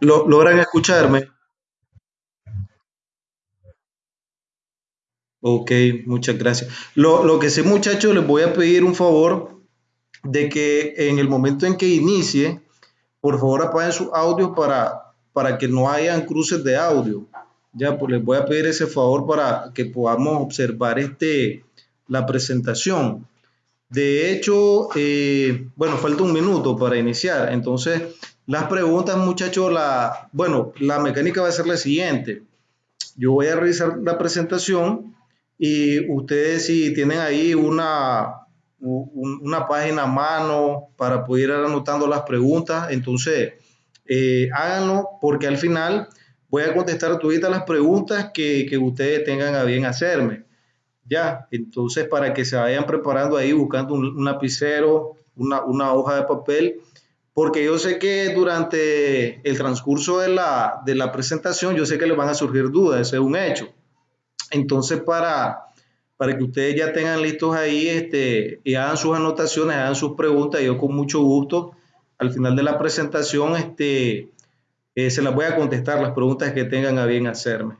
¿Lo, ¿Logran escucharme? Ok, muchas gracias. Lo, lo que sí, muchachos, les voy a pedir un favor de que en el momento en que inicie, por favor apaguen sus audios para, para que no hayan cruces de audio. Ya, pues les voy a pedir ese favor para que podamos observar este, la presentación. De hecho, eh, bueno, falta un minuto para iniciar. Entonces, las preguntas, muchachos, la, bueno, la mecánica va a ser la siguiente. Yo voy a revisar la presentación y ustedes si tienen ahí una, una página a mano para poder ir anotando las preguntas, entonces eh, háganlo porque al final voy a contestar todas las preguntas que, que ustedes tengan a bien hacerme. Ya, entonces para que se vayan preparando ahí, buscando un, lapicero, una, una, hoja de papel, porque yo sé que durante el transcurso de la, de la presentación, yo sé que les van a surgir dudas, ese es un hecho. Entonces, para, para que ustedes ya tengan listos ahí este, y hagan sus anotaciones, hagan sus preguntas, yo con mucho gusto, al final de la presentación, este, eh, se las voy a contestar las preguntas que tengan a bien hacerme.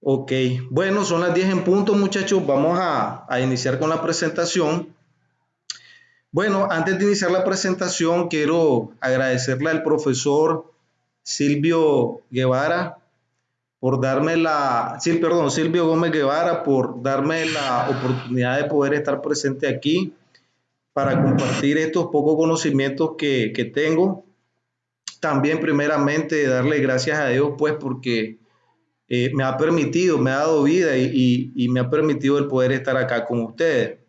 Ok, bueno, son las 10 en punto, muchachos. Vamos a, iniciar con la presentación. Bueno, antes de iniciar la presentación, quiero agradecerle al profesor Silvio Guevara por darme la, perdón, Silvio Gómez Guevara por darme la oportunidad de poder estar presente aquí para compartir estos pocos conocimientos que, que tengo. También primeramente darle gracias a Dios pues porque eh, me ha permitido, me ha dado vida y, me ha permitido el poder estar acá con ustedes.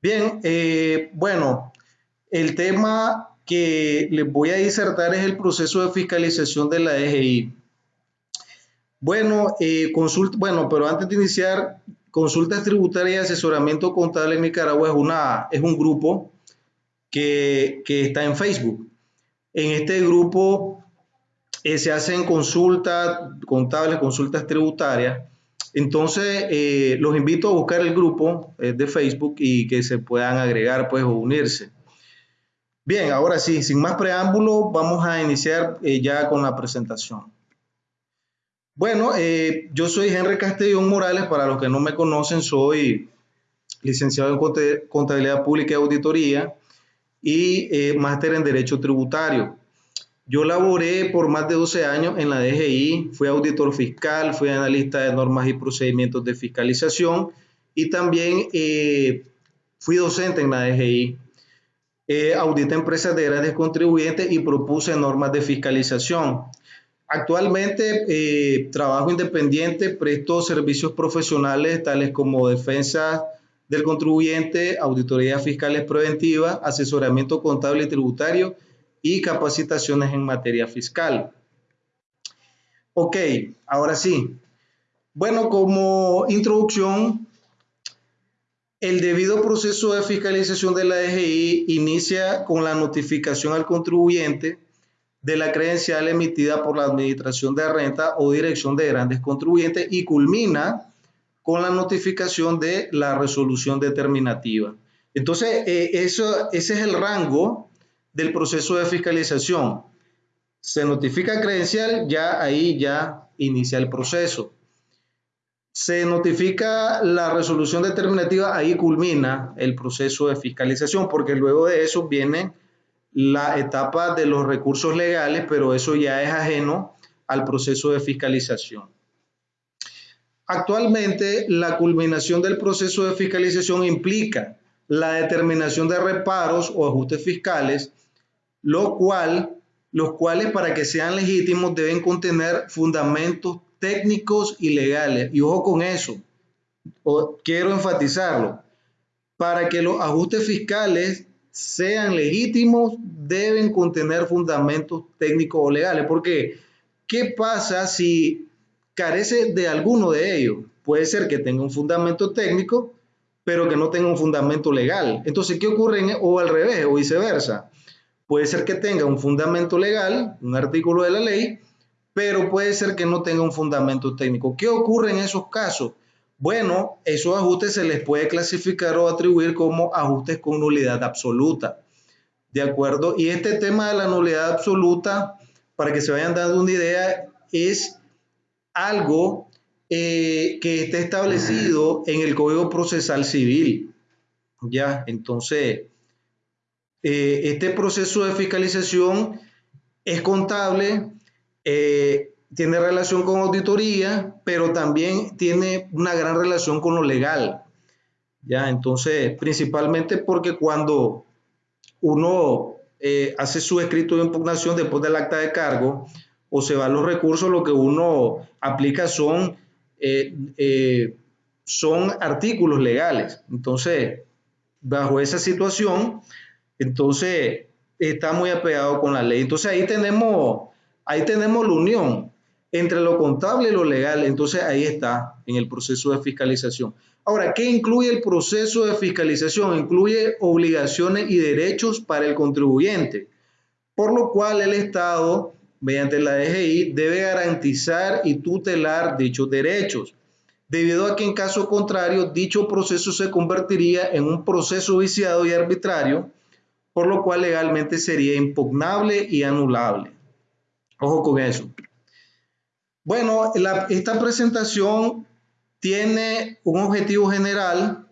Bien, eh, bueno, el tema que les voy a disertar es el proceso de fiscalización de la DGI. Bueno, eh, consulta, bueno, pero antes de iniciar, Consultas Tributarias y Asesoramiento Contable en Nicaragua es, una, es un grupo que, que está en Facebook. En este grupo eh, se hacen consultas contables, consultas tributarias. Entonces, eh, los invito a buscar el grupo eh, de Facebook y que se puedan agregar pues, o unirse. Bien, ahora sí, sin más preámbulo, vamos a iniciar ya con la presentación. Bueno, yo soy Henry Castellón Morales, para los que no me conocen, soy licenciado en Contabilidad Pública y Auditoría y máster en Derecho Tributario. Yo laboré por más de 12 años en la DGI, fui auditor fiscal, fui analista de normas y procedimientos de fiscalización y también eh, fui docente en la DGI. Eh, audité empresas de grandes contribuyentes y propuse normas de fiscalización. Actualmente eh, trabajo independiente, presto servicios profesionales tales como defensa del contribuyente, auditoría fiscales preventiva, asesoramiento contable y tributario y capacitaciones en materia fiscal. Ok, ahora sí. Bueno, como introducción, el debido proceso de fiscalización de la DGI inicia con la notificación al contribuyente de la credencial emitida por la Administración de Renta o Dirección de Grandes Contribuyentes y culmina con la notificación de la resolución determinativa. Entonces, eh, eso, ese es el rango del proceso de fiscalización. Se notifica credencial, ya ahí ya inicia el proceso. Se notifica la resolución determinativa, ahí culmina el proceso de fiscalización, porque luego de eso viene la etapa de los recursos legales, pero eso ya es ajeno al proceso de fiscalización. Actualmente, la culminación del proceso de fiscalización implica la determinación de reparos o ajustes fiscales lo cual, los cuales para que sean legítimos deben contener fundamentos técnicos y legales. Y ojo con eso, quiero enfatizarlo, para que los ajustes fiscales sean legítimos deben contener fundamentos técnicos o legales. Porque, ¿qué pasa si carece de alguno de ellos? Puede ser que tenga un fundamento técnico, pero que no tenga un fundamento legal. Entonces, ¿qué ocurre? o al revés, o viceversa Puede ser que tenga un fundamento legal, un artículo de la ley, pero puede ser que no tenga un fundamento técnico. ¿Qué ocurre en esos casos? Bueno, esos ajustes se les puede clasificar o atribuir como ajustes con nulidad absoluta. de acuerdo. Y este tema de la nulidad absoluta, para que se vayan dando una idea, es algo eh, que está establecido en el Código Procesal Civil. Ya, entonces, eh, este proceso de fiscalización es contable, eh, tiene relación con auditoría, pero también tiene una gran relación con lo legal. Ya, entonces, principalmente porque cuando uno eh, hace su escrito de impugnación después del acta de cargo o se van los recursos, lo que uno aplica son, son artículos legales. Entonces, bajo esa situación, entonces, está muy apegado con la ley. Entonces, ahí tenemos, ahí tenemos la unión entre lo contable y lo legal. Entonces, ahí está en el proceso de fiscalización. Ahora, ¿qué incluye el proceso de fiscalización? Incluye obligaciones y derechos para el contribuyente, por lo cual el Estado, mediante la DGI, debe garantizar y tutelar dichos derechos debido a que en caso contrario dicho proceso se convertiría en un proceso viciado y arbitrario, por lo cual legalmente sería impugnable y anulable. Ojo con eso. Bueno, esta presentación tiene un objetivo general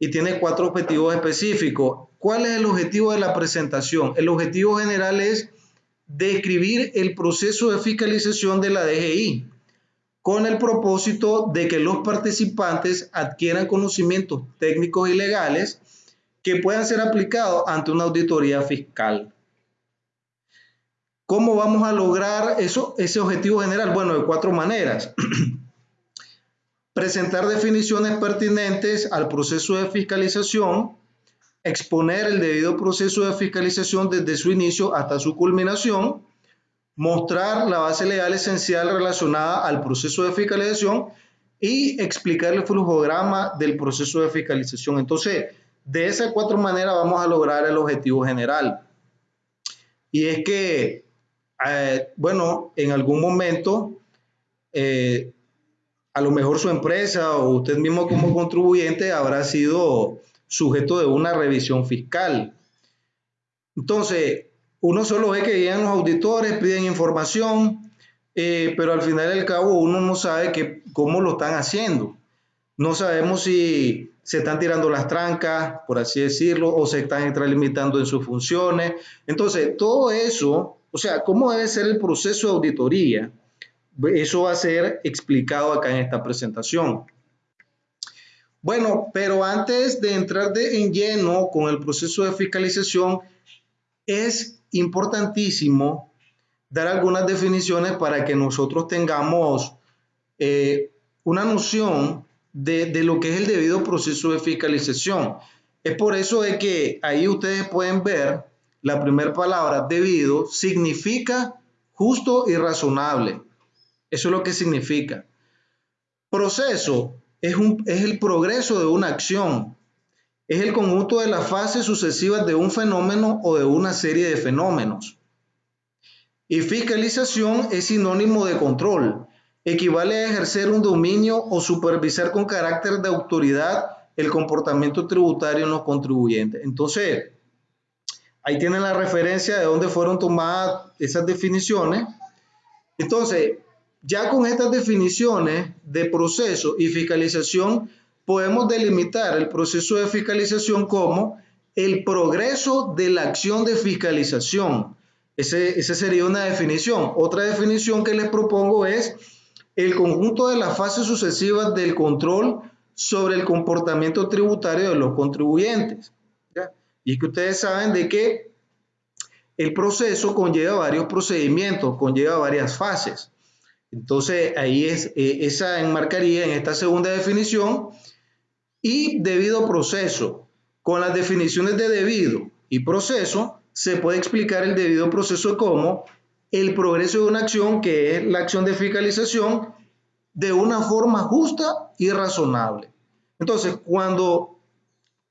y tiene cuatro objetivos específicos. ¿Cuál es el objetivo de la presentación? El objetivo general es describir el proceso de fiscalización de la DGI, con el propósito de que los participantes adquieran conocimientos técnicos y legales que puedan ser aplicados ante una auditoría fiscal. ¿Cómo vamos a lograr eso, ese objetivo general? Bueno, de cuatro maneras. Presentar definiciones pertinentes al proceso de fiscalización, exponer el debido proceso de fiscalización desde su inicio hasta su culminación, mostrar la base legal esencial relacionada al proceso de fiscalización y explicar el flujograma del proceso de fiscalización. Entonces, de esas cuatro maneras vamos a lograr el objetivo general. Y es que, eh, bueno, en algún momento, eh, a lo mejor su empresa o usted mismo como contribuyente habrá sido sujeto de una revisión fiscal. Entonces, uno solo ve que llegan los auditores, piden información, eh, pero al final del cabo uno no sabe cómo lo están haciendo. No sabemos si se están tirando las trancas, por así decirlo, o se están extralimitando en sus funciones. Entonces, todo eso, o sea, cómo debe ser el proceso de auditoría, eso va a ser explicado acá en esta presentación. Bueno, pero antes de entrar de en lleno con el proceso de fiscalización, es importantísimo dar algunas definiciones para que nosotros tengamos eh, una noción de, de, lo que es el debido proceso de fiscalización. Es por eso de que ahí ustedes pueden ver la primera palabra, debido, significa justo y razonable. Eso es lo que significa. Proceso es, un, es el progreso de una acción, es el conjunto de las fases sucesivas de un fenómeno o de una serie de fenómenos. Y fiscalización es sinónimo de control. Equivale a ejercer un dominio o supervisar con carácter de autoridad el comportamiento tributario en los contribuyentes. Entonces, ahí tienen la referencia de dónde fueron tomadas esas definiciones. Entonces, ya con estas definiciones de proceso y fiscalización, podemos delimitar el proceso de fiscalización como el progreso de la acción de fiscalización. Esa sería una definición. Otra definición que les propongo es el conjunto de las fases sucesivas del control sobre el comportamiento tributario de los contribuyentes. Y que ustedes saben de que el proceso conlleva varios procedimientos, conlleva varias fases. Entonces, ahí es, eh, esa enmarcaría en esta segunda definición y debido proceso. Con las definiciones de debido y proceso se puede explicar el debido proceso como el progreso de una acción que es la acción de fiscalización de una forma justa y razonable. Entonces, cuando,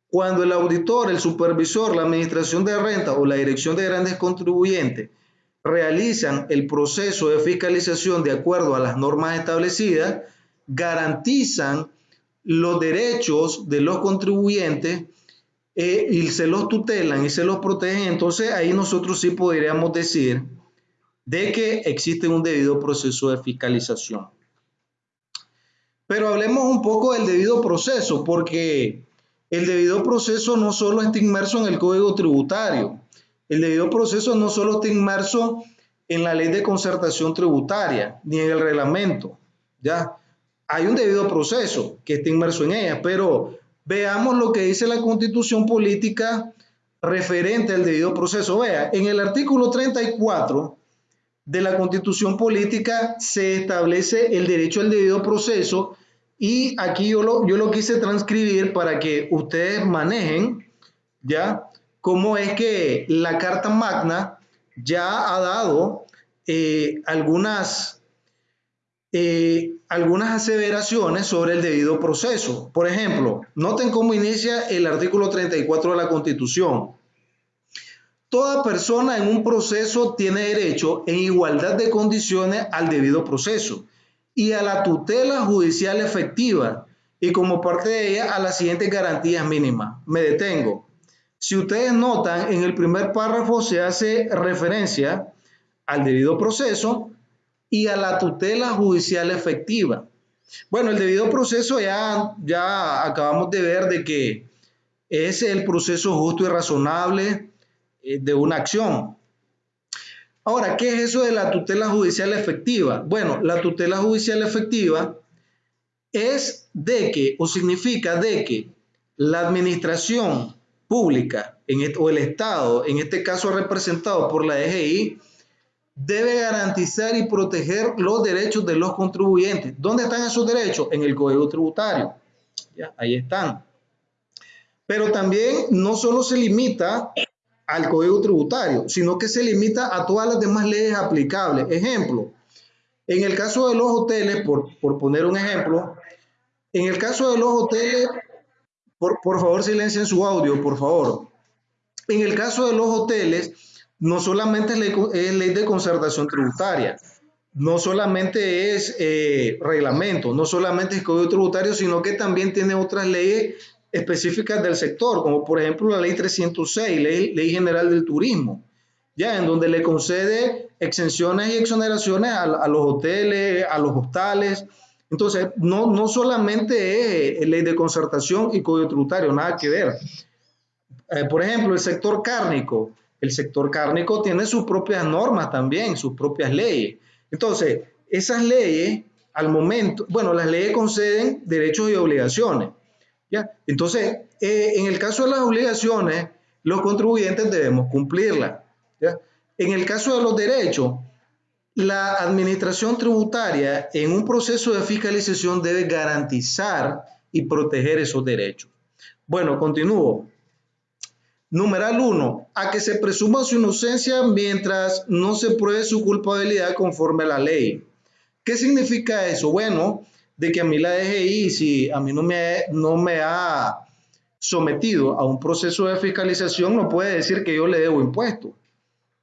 cuando el auditor, el supervisor, la administración de renta o la dirección de grandes contribuyentes realizan el proceso de fiscalización de acuerdo a las normas establecidas, garantizan los derechos de los contribuyentes eh, y se los tutelan y se los protegen, entonces ahí nosotros sí podríamos decir de que existe un debido proceso de fiscalización. Pero hablemos un poco del debido proceso, porque el debido proceso no solo está inmerso en el Código Tributario, el debido proceso no solo está inmerso en la ley de concertación tributaria, ni en el reglamento, ¿ya? Hay un debido proceso que está inmerso en ella, pero veamos lo que dice la constitución política referente al debido proceso. Vea, en el artículo 34 de la constitución política se establece el derecho al debido proceso y aquí yo lo, yo lo quise transcribir para que ustedes manejen, ¿ya? Cómo es que la Carta Magna ya ha dado eh, algunas, eh, algunas aseveraciones sobre el debido proceso. Por ejemplo, noten cómo inicia el artículo 34 de la Constitución. Toda persona en un proceso tiene derecho en igualdad de condiciones al debido proceso y a la tutela judicial efectiva y como parte de ella a las siguientes garantías mínimas. Me detengo. Si ustedes notan, en el primer párrafo se hace referencia al debido proceso y a la tutela judicial efectiva. Bueno, el debido proceso ya, ya acabamos de ver de que es el proceso justo y razonable de una acción. Ahora, ¿qué es eso de la tutela judicial efectiva? Bueno, la tutela judicial efectiva es de que, o significa de que la administración pública o el Estado, en este caso representado por la DGI, debe garantizar y proteger los derechos de los contribuyentes. ¿Dónde están esos derechos? En el Código Tributario. Ya, ahí están. Pero también no solo se limita al Código Tributario, sino que se limita a todas las demás leyes aplicables. Ejemplo, en el caso de los hoteles, por, poner un ejemplo, en el caso de los hoteles, por, por favor silencien su audio, por favor. En el caso de los hoteles, no solamente es ley, de concertación tributaria, no solamente es eh, reglamento, no solamente es código tributario, sino que también tiene otras leyes específicas del sector, como por ejemplo la ley 306, ley, ley general del turismo, ya en donde le concede exenciones y exoneraciones a, los hoteles, a los hostales. Entonces, no, no solamente es ley de concertación y código tributario, nada que ver. Eh, por ejemplo, el sector cárnico. El sector cárnico tiene sus propias normas también, sus propias leyes. Entonces, esas leyes, al momento, bueno, las leyes conceden derechos y obligaciones. Entonces, eh, en el caso de las obligaciones, los contribuyentes debemos cumplirlas. En el caso de los derechos, la administración tributaria en un proceso de fiscalización debe garantizar y proteger esos derechos. Bueno, continúo. Numeral 1. A que se presuma su inocencia mientras no se pruebe su culpabilidad conforme a la ley. ¿Qué significa eso? Bueno, de que a mí la DGI, si a mí no me, no me ha sometido a un proceso de fiscalización, no puede decir que yo le debo impuestos.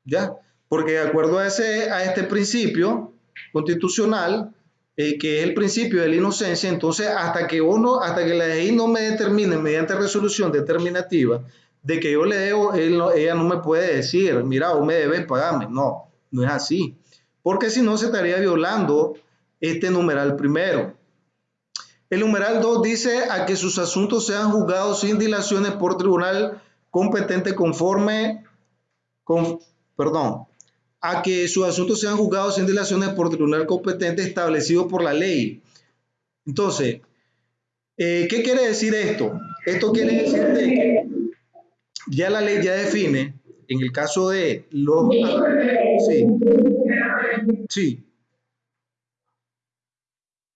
¿Ya? Porque de acuerdo a, ese, a este principio constitucional, eh, que es el principio de la inocencia, entonces hasta que uno, hasta que la DGI no me determine mediante resolución determinativa de que yo le debo, ella no me puede decir, mira, vos me debes pagarme. No, no es así. Porque si no se estaría violando este numeral primero. El numeral 2 dice a que sus asuntos sean juzgados sin dilaciones por tribunal competente conforme, con, perdón, a que sus asuntos sean juzgados sin dilaciones por tribunal competente establecido por la ley. Entonces, eh, ¿qué quiere decir esto? Esto quiere decir que ya la ley ya define, en el caso de los... Sí, sí,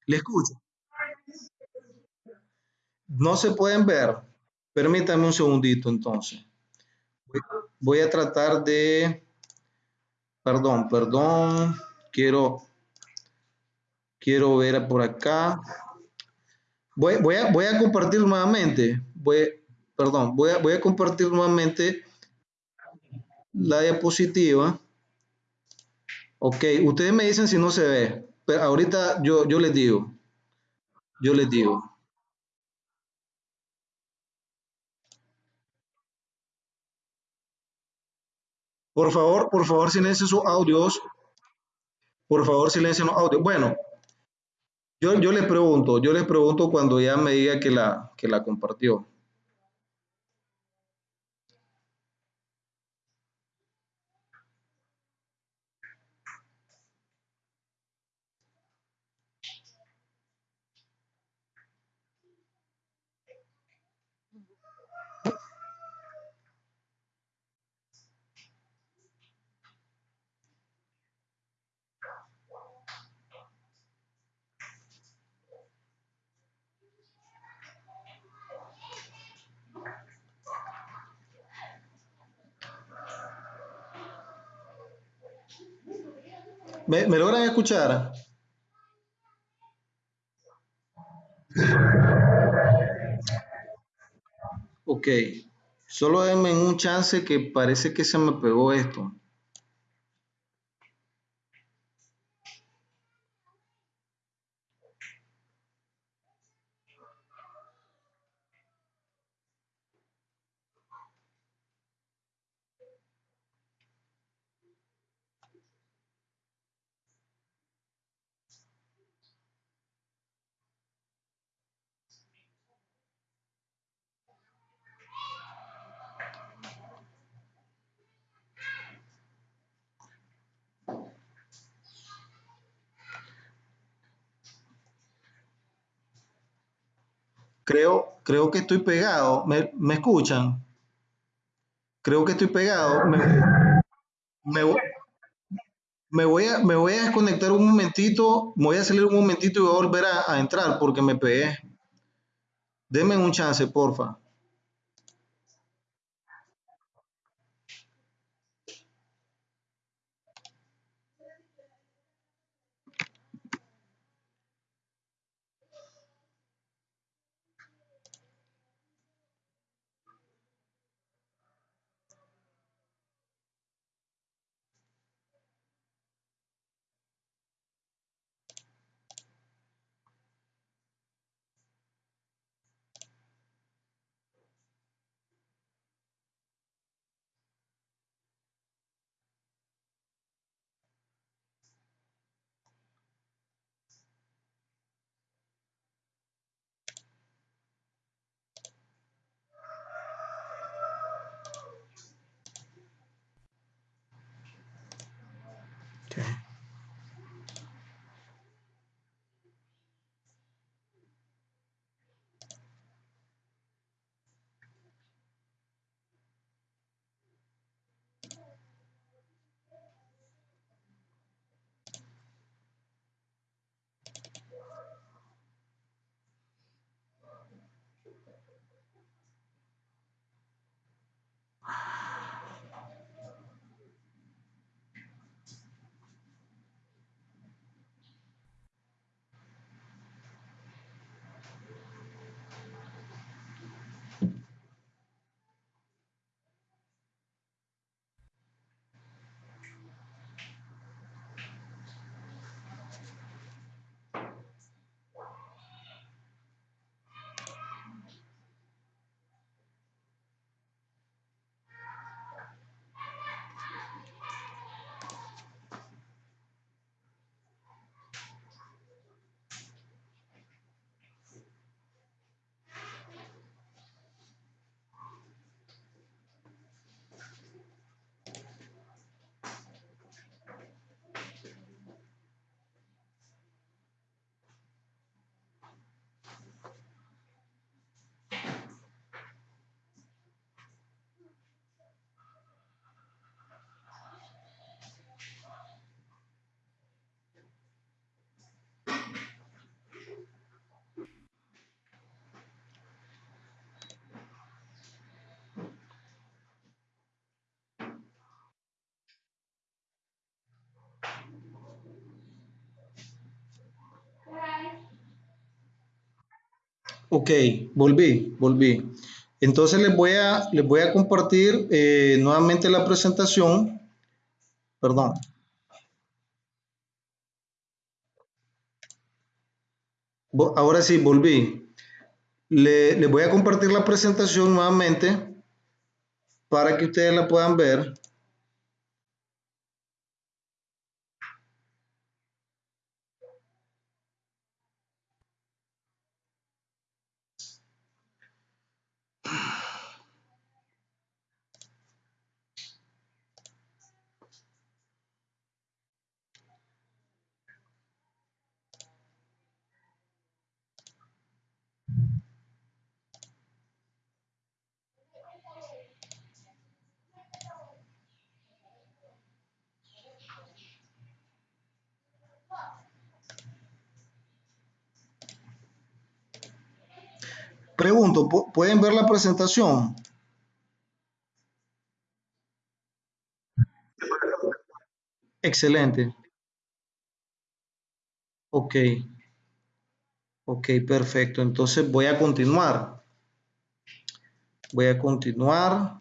le escucho. No se pueden ver. Permítame un segundito entonces. Voy a tratar de... Perdón, perdón. Quiero... Quiero ver por acá. Voy, voy, a, voy a compartir nuevamente. Voy, perdón, voy a, voy a compartir nuevamente la diapositiva. Ok, ustedes me dicen si no se ve. Pero ahorita yo, yo les digo. Yo les digo. Por favor, por favor, silencien sus audios. Por favor, silencien los audios. Bueno, yo, yo les pregunto, yo les pregunto cuando ya me diga que la, que la compartió. ¿Me, logran escuchar? Ok, solo denme un chance que parece que se me pegó esto. Creo, que estoy pegado. ¿Me, me escuchan? Creo que estoy pegado. Me, me voy a, me voy a desconectar un momentito, me voy a salir un momentito y voy a volver a, a entrar porque me pegué. Denme un chance, porfa. Ok, volví, volví. Entonces les voy a, les voy a compartir eh, nuevamente la presentación. Perdón. Ahora sí, volví. Le, les voy a compartir la presentación nuevamente para que ustedes la puedan ver. Pregunto, ¿pueden ver la presentación? Excelente. Ok. Ok, perfecto. Entonces voy a continuar. Voy a continuar.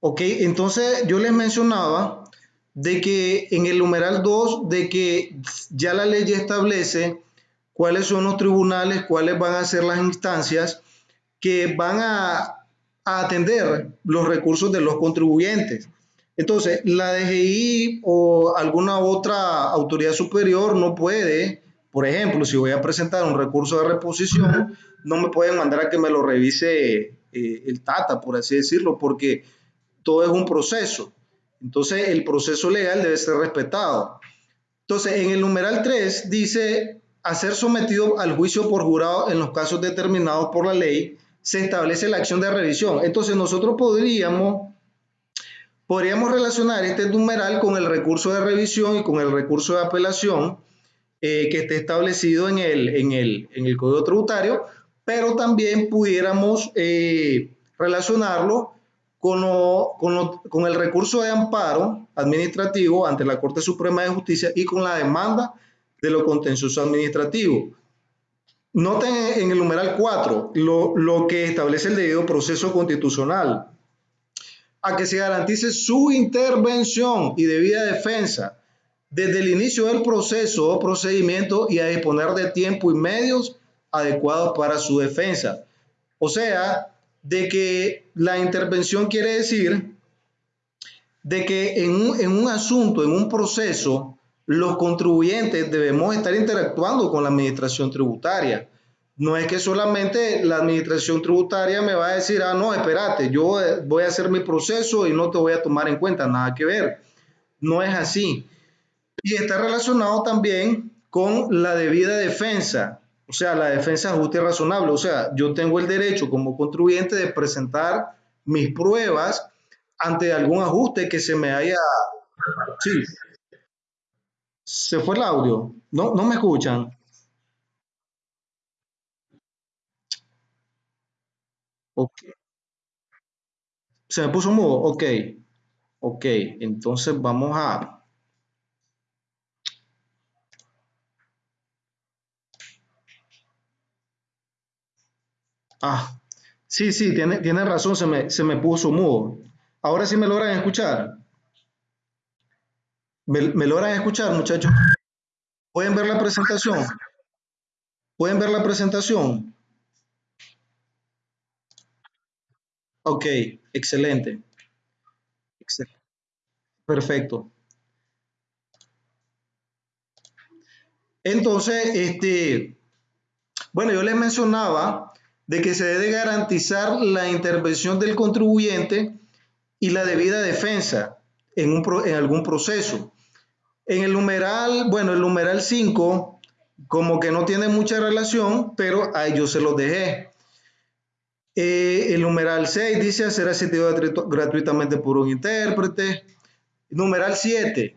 Ok, entonces yo les mencionaba de que en el numeral 2, de que ya la ley establece cuáles son los tribunales, cuáles van a ser las instancias que van a, atender los recursos de los contribuyentes. Entonces, la DGI o alguna otra autoridad superior no puede, por ejemplo, si voy a presentar un recurso de reposición, no me pueden mandar a que me lo revise eh, el TATA, por así decirlo, porque todo es un proceso. Entonces, el proceso legal debe ser respetado. Entonces, en el numeral 3 dice a ser sometido al juicio por jurado en los casos determinados por la ley, se establece la acción de revisión. Entonces nosotros podríamos, podríamos relacionar este numeral con el recurso de revisión y con el recurso de apelación eh, que esté establecido en el, en, el, en el Código Tributario, pero también pudiéramos eh, relacionarlo con, con, con el recurso de amparo administrativo ante la Corte Suprema de Justicia y con la demanda de lo contencioso administrativo. Noten en el numeral 4 lo, lo que establece el debido proceso constitucional, a que se garantice su intervención y debida defensa desde el inicio del proceso o procedimiento y a disponer de tiempo y medios adecuados para su defensa. O sea, de que la intervención quiere decir de que en un, en un asunto, en un proceso, los contribuyentes debemos estar interactuando con la administración tributaria. No es que solamente la administración tributaria me va a decir, ah, no, espérate, yo voy a hacer mi proceso y no te voy a tomar en cuenta, nada que ver. No es así. Y está relacionado también con la debida defensa, o sea, la defensa justa y razonable. O sea, yo tengo el derecho como contribuyente de presentar mis pruebas ante algún ajuste que se me haya... Sí, se fue el audio. No, no me escuchan. Ok. Se me puso mudo. Ok. Ok. Entonces vamos a. Ah, sí, sí, tiene, tiene razón, se me, se me puso mudo. Ahora sí me logran escuchar. ¿Me, logran escuchar, muchachos? ¿Pueden ver la presentación? ¿Pueden ver la presentación? Ok, excelente. Excel- Perfecto. Entonces, este, bueno, yo les mencionaba de que se debe garantizar la intervención del contribuyente y la debida defensa en, un en algún proceso. En el numeral, bueno, el numeral 5 como que no tiene mucha relación, pero ahí yo se los dejé. Eh, el numeral 6 dice ser asistido gratu- gratuitamente por un intérprete. Numeral 7,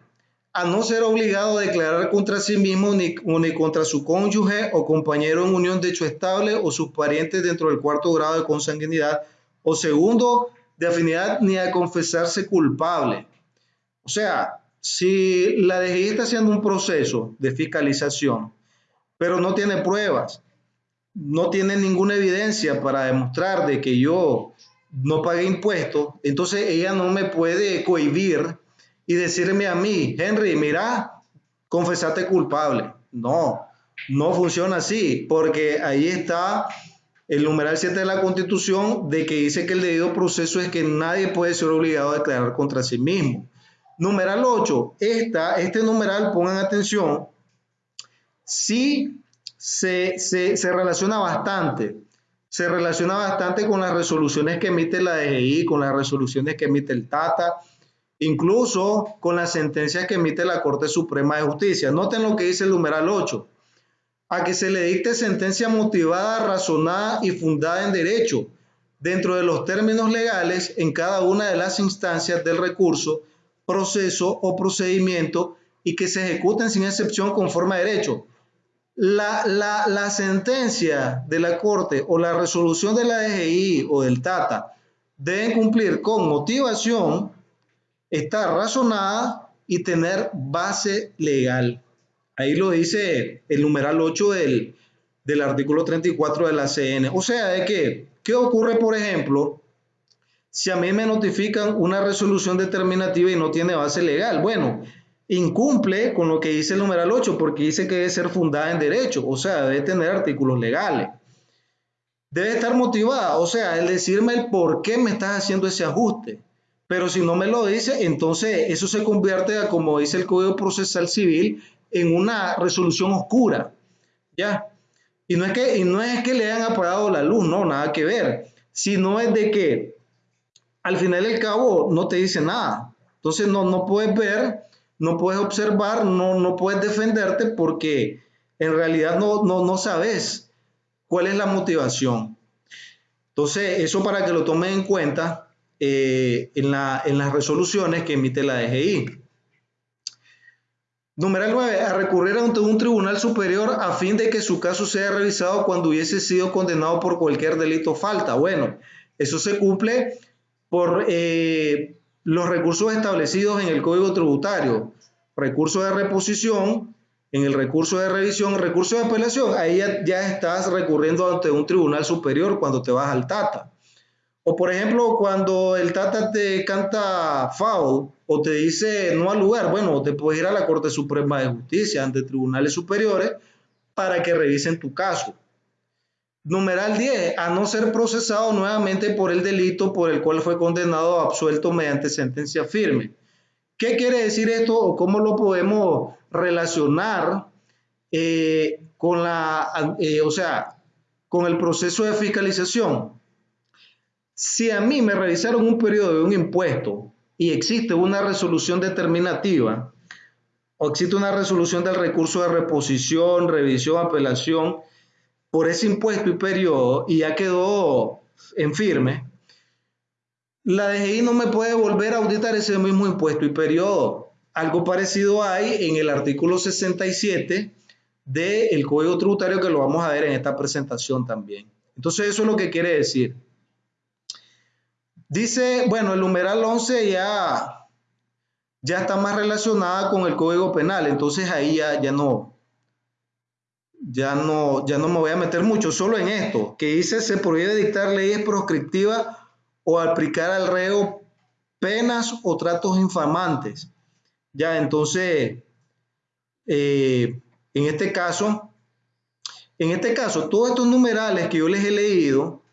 a no ser obligado a declarar contra sí mismo ni, ni contra su cónyuge o compañero en unión de hecho estable o sus parientes dentro del cuarto grado de consanguinidad o segundo de afinidad ni a confesarse culpable. O sea, si la DGI está haciendo un proceso de fiscalización, pero no tiene pruebas, no tiene ninguna evidencia para demostrar de que yo no pagué impuestos, entonces ella no me puede cohibir y decirme a mí, Henry, mira, confesate culpable. No, no funciona así, porque ahí está el numeral 7 de la Constitución de que dice que el debido proceso es que nadie puede ser obligado a declarar contra sí mismo. Numeral 8, esta, este numeral, pongan atención, sí se, se, se relaciona bastante, se relaciona bastante con las resoluciones que emite la DGI, con las resoluciones que emite el TATA, incluso con las sentencias que emite la Corte Suprema de Justicia. Noten lo que dice el numeral 8, a que se le dicte sentencia motivada, razonada y fundada en derecho, dentro de los términos legales en cada una de las instancias del recurso, proceso o procedimiento y que se ejecuten sin excepción conforme a derecho. la, la, sentencia de la Corte o la resolución de la DGI o del TATA deben cumplir con motivación, estar razonada y tener base legal. Ahí lo dice el numeral 8 del, del artículo 34 de la CN. O sea, de que, ¿qué ocurre, por ejemplo, si a mí me notifican una resolución determinativa y no tiene base legal? Bueno, incumple con lo que dice el numeral 8 porque dice que debe ser fundada en derecho, o sea, debe tener artículos legales. Debe estar motivada, o sea, el decirme el por qué me estás haciendo ese ajuste. Pero si no me lo dice, entonces eso se convierte, como dice el Código Procesal Civil, en una resolución oscura. ¿Ya? Y no es que, y no es que le hayan apagado la luz, no, nada que ver. Sino es de que al final del cabo no te dice nada. Entonces no, no puedes ver, no puedes observar, no, no puedes defenderte porque en realidad no, no, no sabes cuál es la motivación. Entonces, eso para que lo tomen en cuenta eh, en, la, en las resoluciones que emite la DGI. Número 9. A recurrir ante un tribunal superior a fin de que su caso sea revisado cuando hubiese sido condenado por cualquier delito o falta. Bueno, eso se cumple por eh, los recursos establecidos en el Código Tributario. Recurso de reposición, en el recurso de revisión, recurso de apelación, ahí ya, ya estás recurriendo ante un tribunal superior cuando te vas al TATA. O por ejemplo, cuando el Tata te canta foul o te dice no al lugar, bueno, te puedes ir a la Corte Suprema de Justicia, ante tribunales superiores, para que revisen tu caso. Numeral 10, a no ser procesado nuevamente por el delito por el cual fue condenado o absuelto mediante sentencia firme. ¿Qué quiere decir esto o cómo lo podemos relacionar eh, con la, eh, o sea, con el proceso de fiscalización? Si a mí me revisaron un periodo de un impuesto y existe una resolución determinativa, o existe una resolución del recurso de reposición, revisión, apelación por ese impuesto y periodo y ya quedó en firme, la DGI no me puede volver a auditar ese mismo impuesto y periodo. Algo parecido hay en el artículo 67 del Código Tributario que lo vamos a ver en esta presentación también. Entonces eso es lo que quiere decir. Dice, bueno, el numeral 11 ya, ya está más relacionada con el Código Penal, entonces ahí ya, ya no, ya no, ya no me voy a meter mucho, solo en esto, que dice se prohíbe dictar leyes proscriptivas o aplicar al reo penas o tratos infamantes. Ya, entonces, eh, en este caso, en este caso, todos estos numerales que yo les he leído,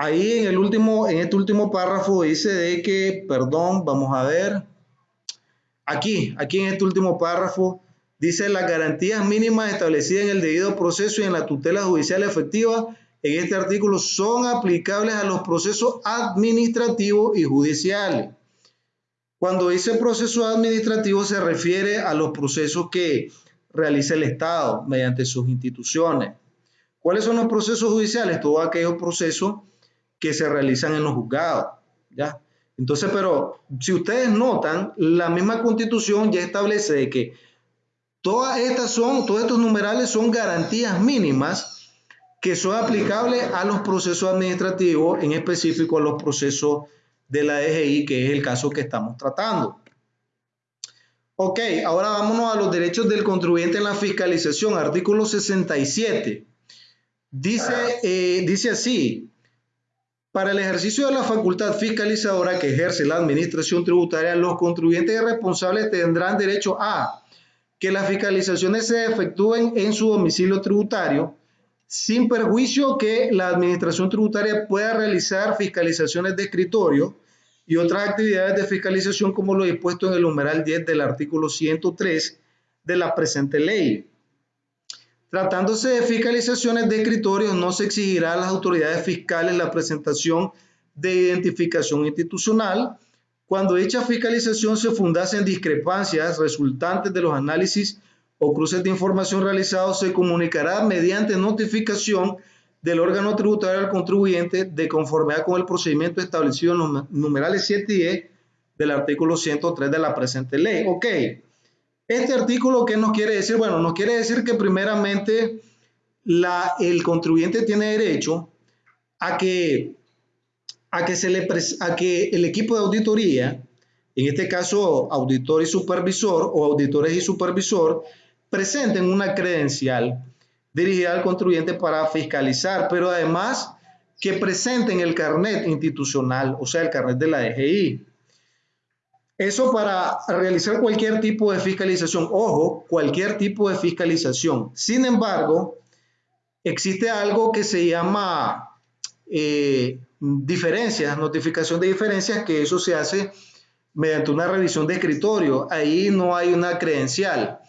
Ahí en el último, en este último párrafo dice de que, perdón, vamos a ver. Aquí, aquí en este último párrafo dice las garantías mínimas establecidas en el debido proceso y en la tutela judicial efectiva en este artículo son aplicables a los procesos administrativos y judiciales. Cuando dice proceso administrativo se refiere a los procesos que realiza el Estado mediante sus instituciones. ¿Cuáles son los procesos judiciales? Todos aquellos procesos que se realizan en los juzgados. ¿ya? Entonces, pero si ustedes notan, la misma constitución ya establece que todas estas son, todos estos numerales son garantías mínimas que son aplicables a los procesos administrativos, en específico a los procesos de la DGI, que es el caso que estamos tratando. Ok, ahora vámonos a los derechos del contribuyente en la fiscalización, artículo 67. Dice, eh, dice así, para el ejercicio de la facultad fiscalizadora que ejerce la administración tributaria, los contribuyentes responsables tendrán derecho a que las fiscalizaciones se efectúen en su domicilio tributario, sin perjuicio que la administración tributaria pueda realizar fiscalizaciones de escritorio y otras actividades de fiscalización como lo dispuesto en el numeral 10 del artículo 103 de la presente ley. Tratándose de fiscalizaciones de escritorios, no se exigirá a las autoridades fiscales la presentación de identificación institucional cuando dicha fiscalización se fundase en discrepancias resultantes de los análisis o cruces de información realizados, se comunicará mediante notificación del órgano tributario al contribuyente de conformidad con el procedimiento establecido en los numerales 7 y 10 del artículo 103 de la presente ley. Ok, Este artículo, ¿qué nos quiere decir? Bueno, nos quiere decir que primeramente el contribuyente tiene derecho a que, a, que se le, a que el equipo de auditoría, en este caso auditor y supervisor o auditores y supervisor, presenten una credencial dirigida al contribuyente para fiscalizar, pero además que presenten el carnet institucional, o sea, el carnet de la DGI. Eso para realizar cualquier tipo de fiscalización. Ojo, cualquier tipo de fiscalización. Sin embargo, existe algo que se llama eh, diferencias, notificación de diferencias, que eso se hace mediante una revisión de escritorio. Ahí no hay una credencial.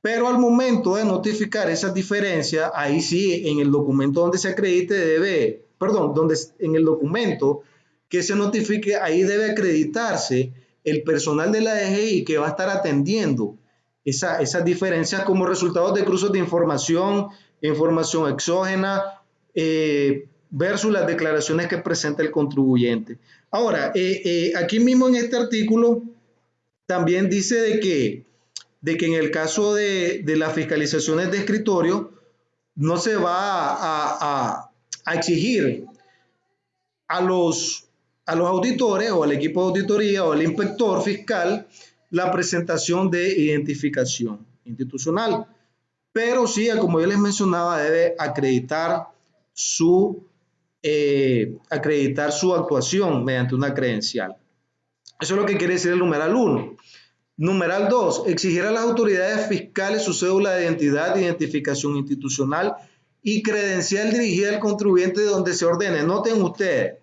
Pero al momento de notificar esas diferencias, ahí sí, en el documento donde se acredite debe, perdón, donde en el documento que se notifique, ahí debe acreditarse el personal de la DGI que va a estar atendiendo esas diferencias como resultado de cruzos de información, información exógena, eh, versus las declaraciones que presenta el contribuyente. Ahora, eh, eh, aquí mismo en este artículo también dice de que, de que en el caso de, las fiscalizaciones de escritorio no se va a, a exigir a los a los auditores o al equipo de auditoría o al inspector fiscal la presentación de identificación institucional. Pero sí, como yo les mencionaba, debe acreditar su, eh, acreditar su actuación mediante una credencial. Eso es lo que quiere decir el numeral 1. Numeral 2. Exigir a las autoridades fiscales su cédula de identidad, identificación institucional y credencial dirigida al contribuyente donde se ordene. Noten ustedes,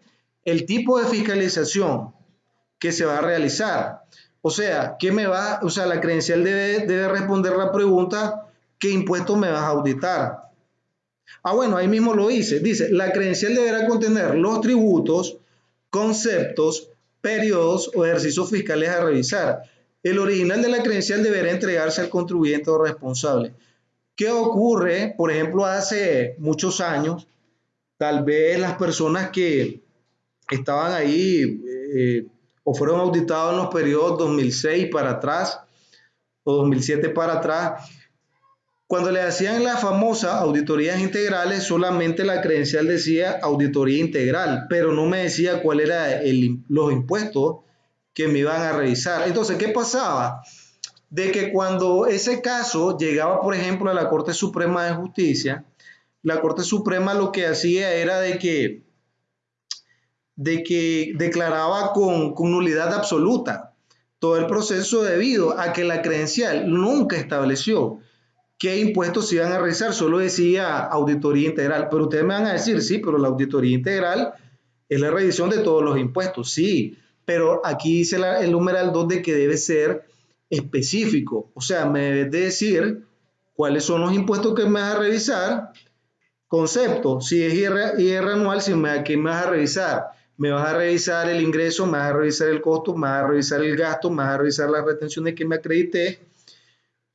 el tipo de fiscalización que se va a realizar. O sea, ¿qué me va? O sea, la credencial debe, debe responder la pregunta, ¿qué impuesto me vas a auditar? Ah, bueno, ahí mismo lo dice. Dice, la credencial deberá contener los tributos, conceptos, periodos o ejercicios fiscales a revisar. El original de la credencial deberá entregarse al contribuyente o responsable. ¿Qué ocurre? Por ejemplo, hace muchos años, tal vez las personas que, estaban ahí eh, o fueron auditados en los periodos 2006 para atrás o 2007 para atrás. Cuando le hacían las famosas auditorías integrales, solamente la credencial decía auditoría integral, pero no me decía cuál era los impuestos que me iban a revisar. Entonces, ¿qué pasaba? De que cuando ese caso llegaba, por ejemplo, a la Corte Suprema de Justicia, la Corte Suprema lo que hacía era de que de que declaraba con, nulidad absoluta todo el proceso debido a que la credencial nunca estableció qué impuestos se iban a realizar, solo decía auditoría integral. Pero ustedes me van a decir, sí, pero la auditoría integral es la revisión de todos los impuestos, sí, pero aquí dice el numeral 2 de que debe ser específico, o sea, me debe decir cuáles son los impuestos que me vas a revisar, concepto, si es IR, anual, si me, ¿qué me vas a revisar? me vas a revisar el ingreso, me vas a revisar el costo, me vas a revisar el gasto, me vas a revisar las retenciones que me acredité.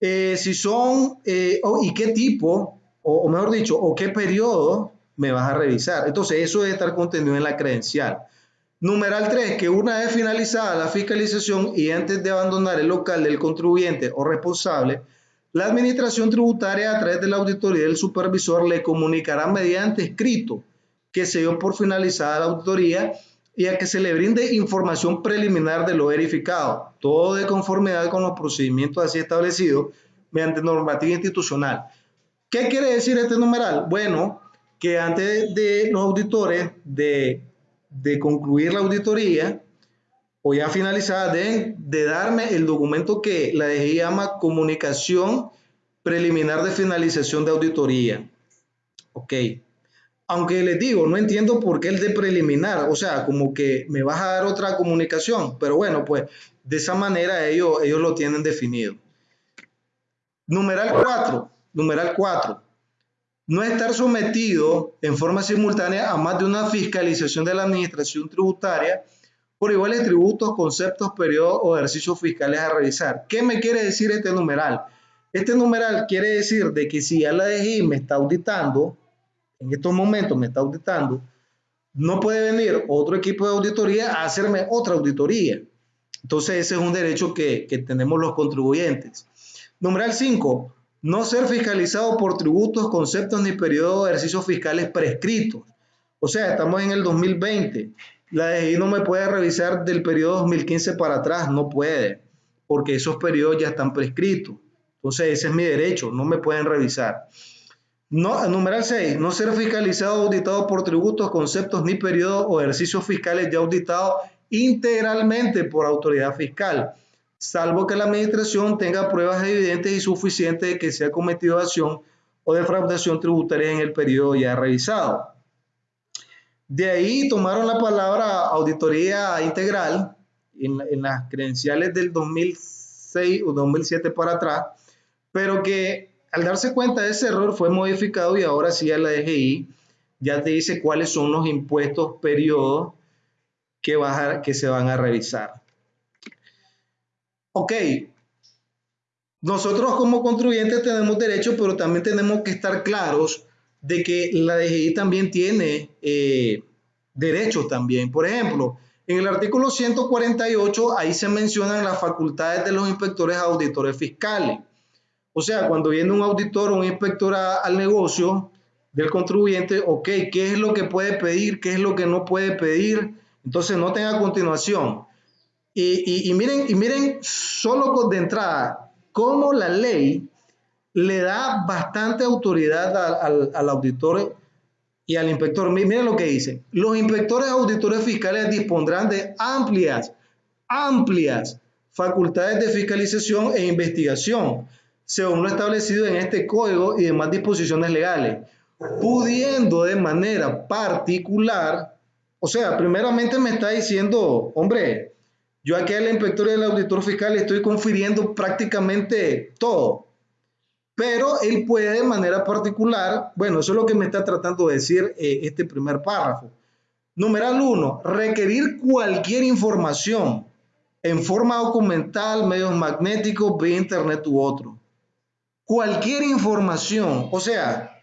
Eh, si son, eh, y qué tipo, o, mejor dicho, o qué periodo me vas a revisar. Entonces, eso debe estar contenido en la credencial. Numeral 3, que una vez finalizada la fiscalización y antes de abandonar el local del contribuyente o responsable, la administración tributaria a través de la auditoría del supervisor le comunicará mediante escrito que se dio por finalizada la auditoría y a que se le brinde información preliminar de lo verificado, todo de conformidad con los procedimientos así establecidos mediante normativa institucional. ¿Qué quiere decir este numeral? Bueno, que antes de los auditores de, de concluir la auditoría o ya finalizada, deben de darme el documento que la DGI llama comunicación preliminar de finalización de auditoría. Ok, aunque les digo, no entiendo por qué el de preliminar, o sea, como que me vas a dar otra comunicación, pero bueno, pues de esa manera ellos, ellos lo tienen definido. Numeral 4, numeral 4. No estar sometido en forma simultánea a más de una fiscalización de la administración tributaria por iguales tributos, conceptos, periodos o ejercicios fiscales a revisar. ¿Qué me quiere decir este numeral? Este numeral quiere decir de que si ya la DGI me está auditando, en estos momentos me está auditando, no puede venir otro equipo de auditoría a hacerme otra auditoría. Entonces ese es un derecho que, tenemos los contribuyentes. Numeral 5. No ser fiscalizado por tributos, conceptos ni periodos de ejercicios fiscales prescritos. O sea, estamos en el 2020. La DGI no me puede revisar del periodo 2015 para atrás, no puede, porque esos periodos ya están prescritos. Entonces, ese es mi derecho, no me pueden revisar. No, numeral 6, no ser fiscalizado o auditado por tributos, conceptos ni periodos o ejercicios fiscales ya auditados integralmente por autoridad fiscal, salvo que la administración tenga pruebas evidentes y suficientes de que se ha cometido acción o defraudación tributaria en el periodo ya revisado. De ahí tomaron la palabra auditoría integral en, las credenciales del 2006 o 2007 para atrás, pero que al darse cuenta de ese error fue modificado y ahora sí a la DGI ya te dice cuáles son los impuestos periodos que, que se van a revisar. Ok, nosotros como contribuyentes tenemos derecho, pero también tenemos que estar claros de que la DGI también tiene eh, derechos también. Por ejemplo, en el artículo 148, ahí se mencionan las facultades de los inspectores auditores fiscales. O sea, cuando viene un auditor o un inspector al negocio del contribuyente, ok, ¿qué es lo que puede pedir? ¿Qué es lo que no puede pedir? Entonces, noten a continuación. Y, miren, y miren, solo de entrada, cómo la ley le da bastante autoridad al, auditor y al inspector. Miren lo que dice. Los inspectores auditores fiscales dispondrán de amplias, amplias facultades de fiscalización e investigación, según lo establecido en este código y demás disposiciones legales, pudiendo de manera particular, o sea, primeramente me está diciendo, hombre, yo aquí al inspector y auditor fiscal le estoy confiriendo prácticamente todo pero él puede de manera particular, bueno, eso es lo que me está tratando de decir eh, este primer párrafo. Numeral uno, requerir cualquier información en forma documental, medios magnéticos, vía internet u otro. Cualquier información, o sea,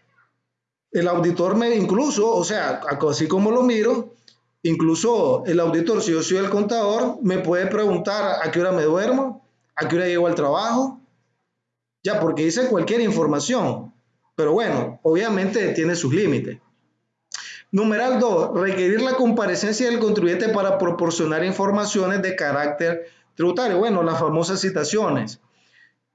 el auditor me incluso, o sea, así como lo miro, incluso el auditor, si yo soy el contador, me puede preguntar a qué hora me duermo, a qué hora llego al trabajo, ya, porque dice cualquier información. Pero bueno, obviamente tiene sus límites. Numeral 2. Requerir la comparecencia del contribuyente para proporcionar informaciones de carácter tributario. Bueno, las famosas citaciones.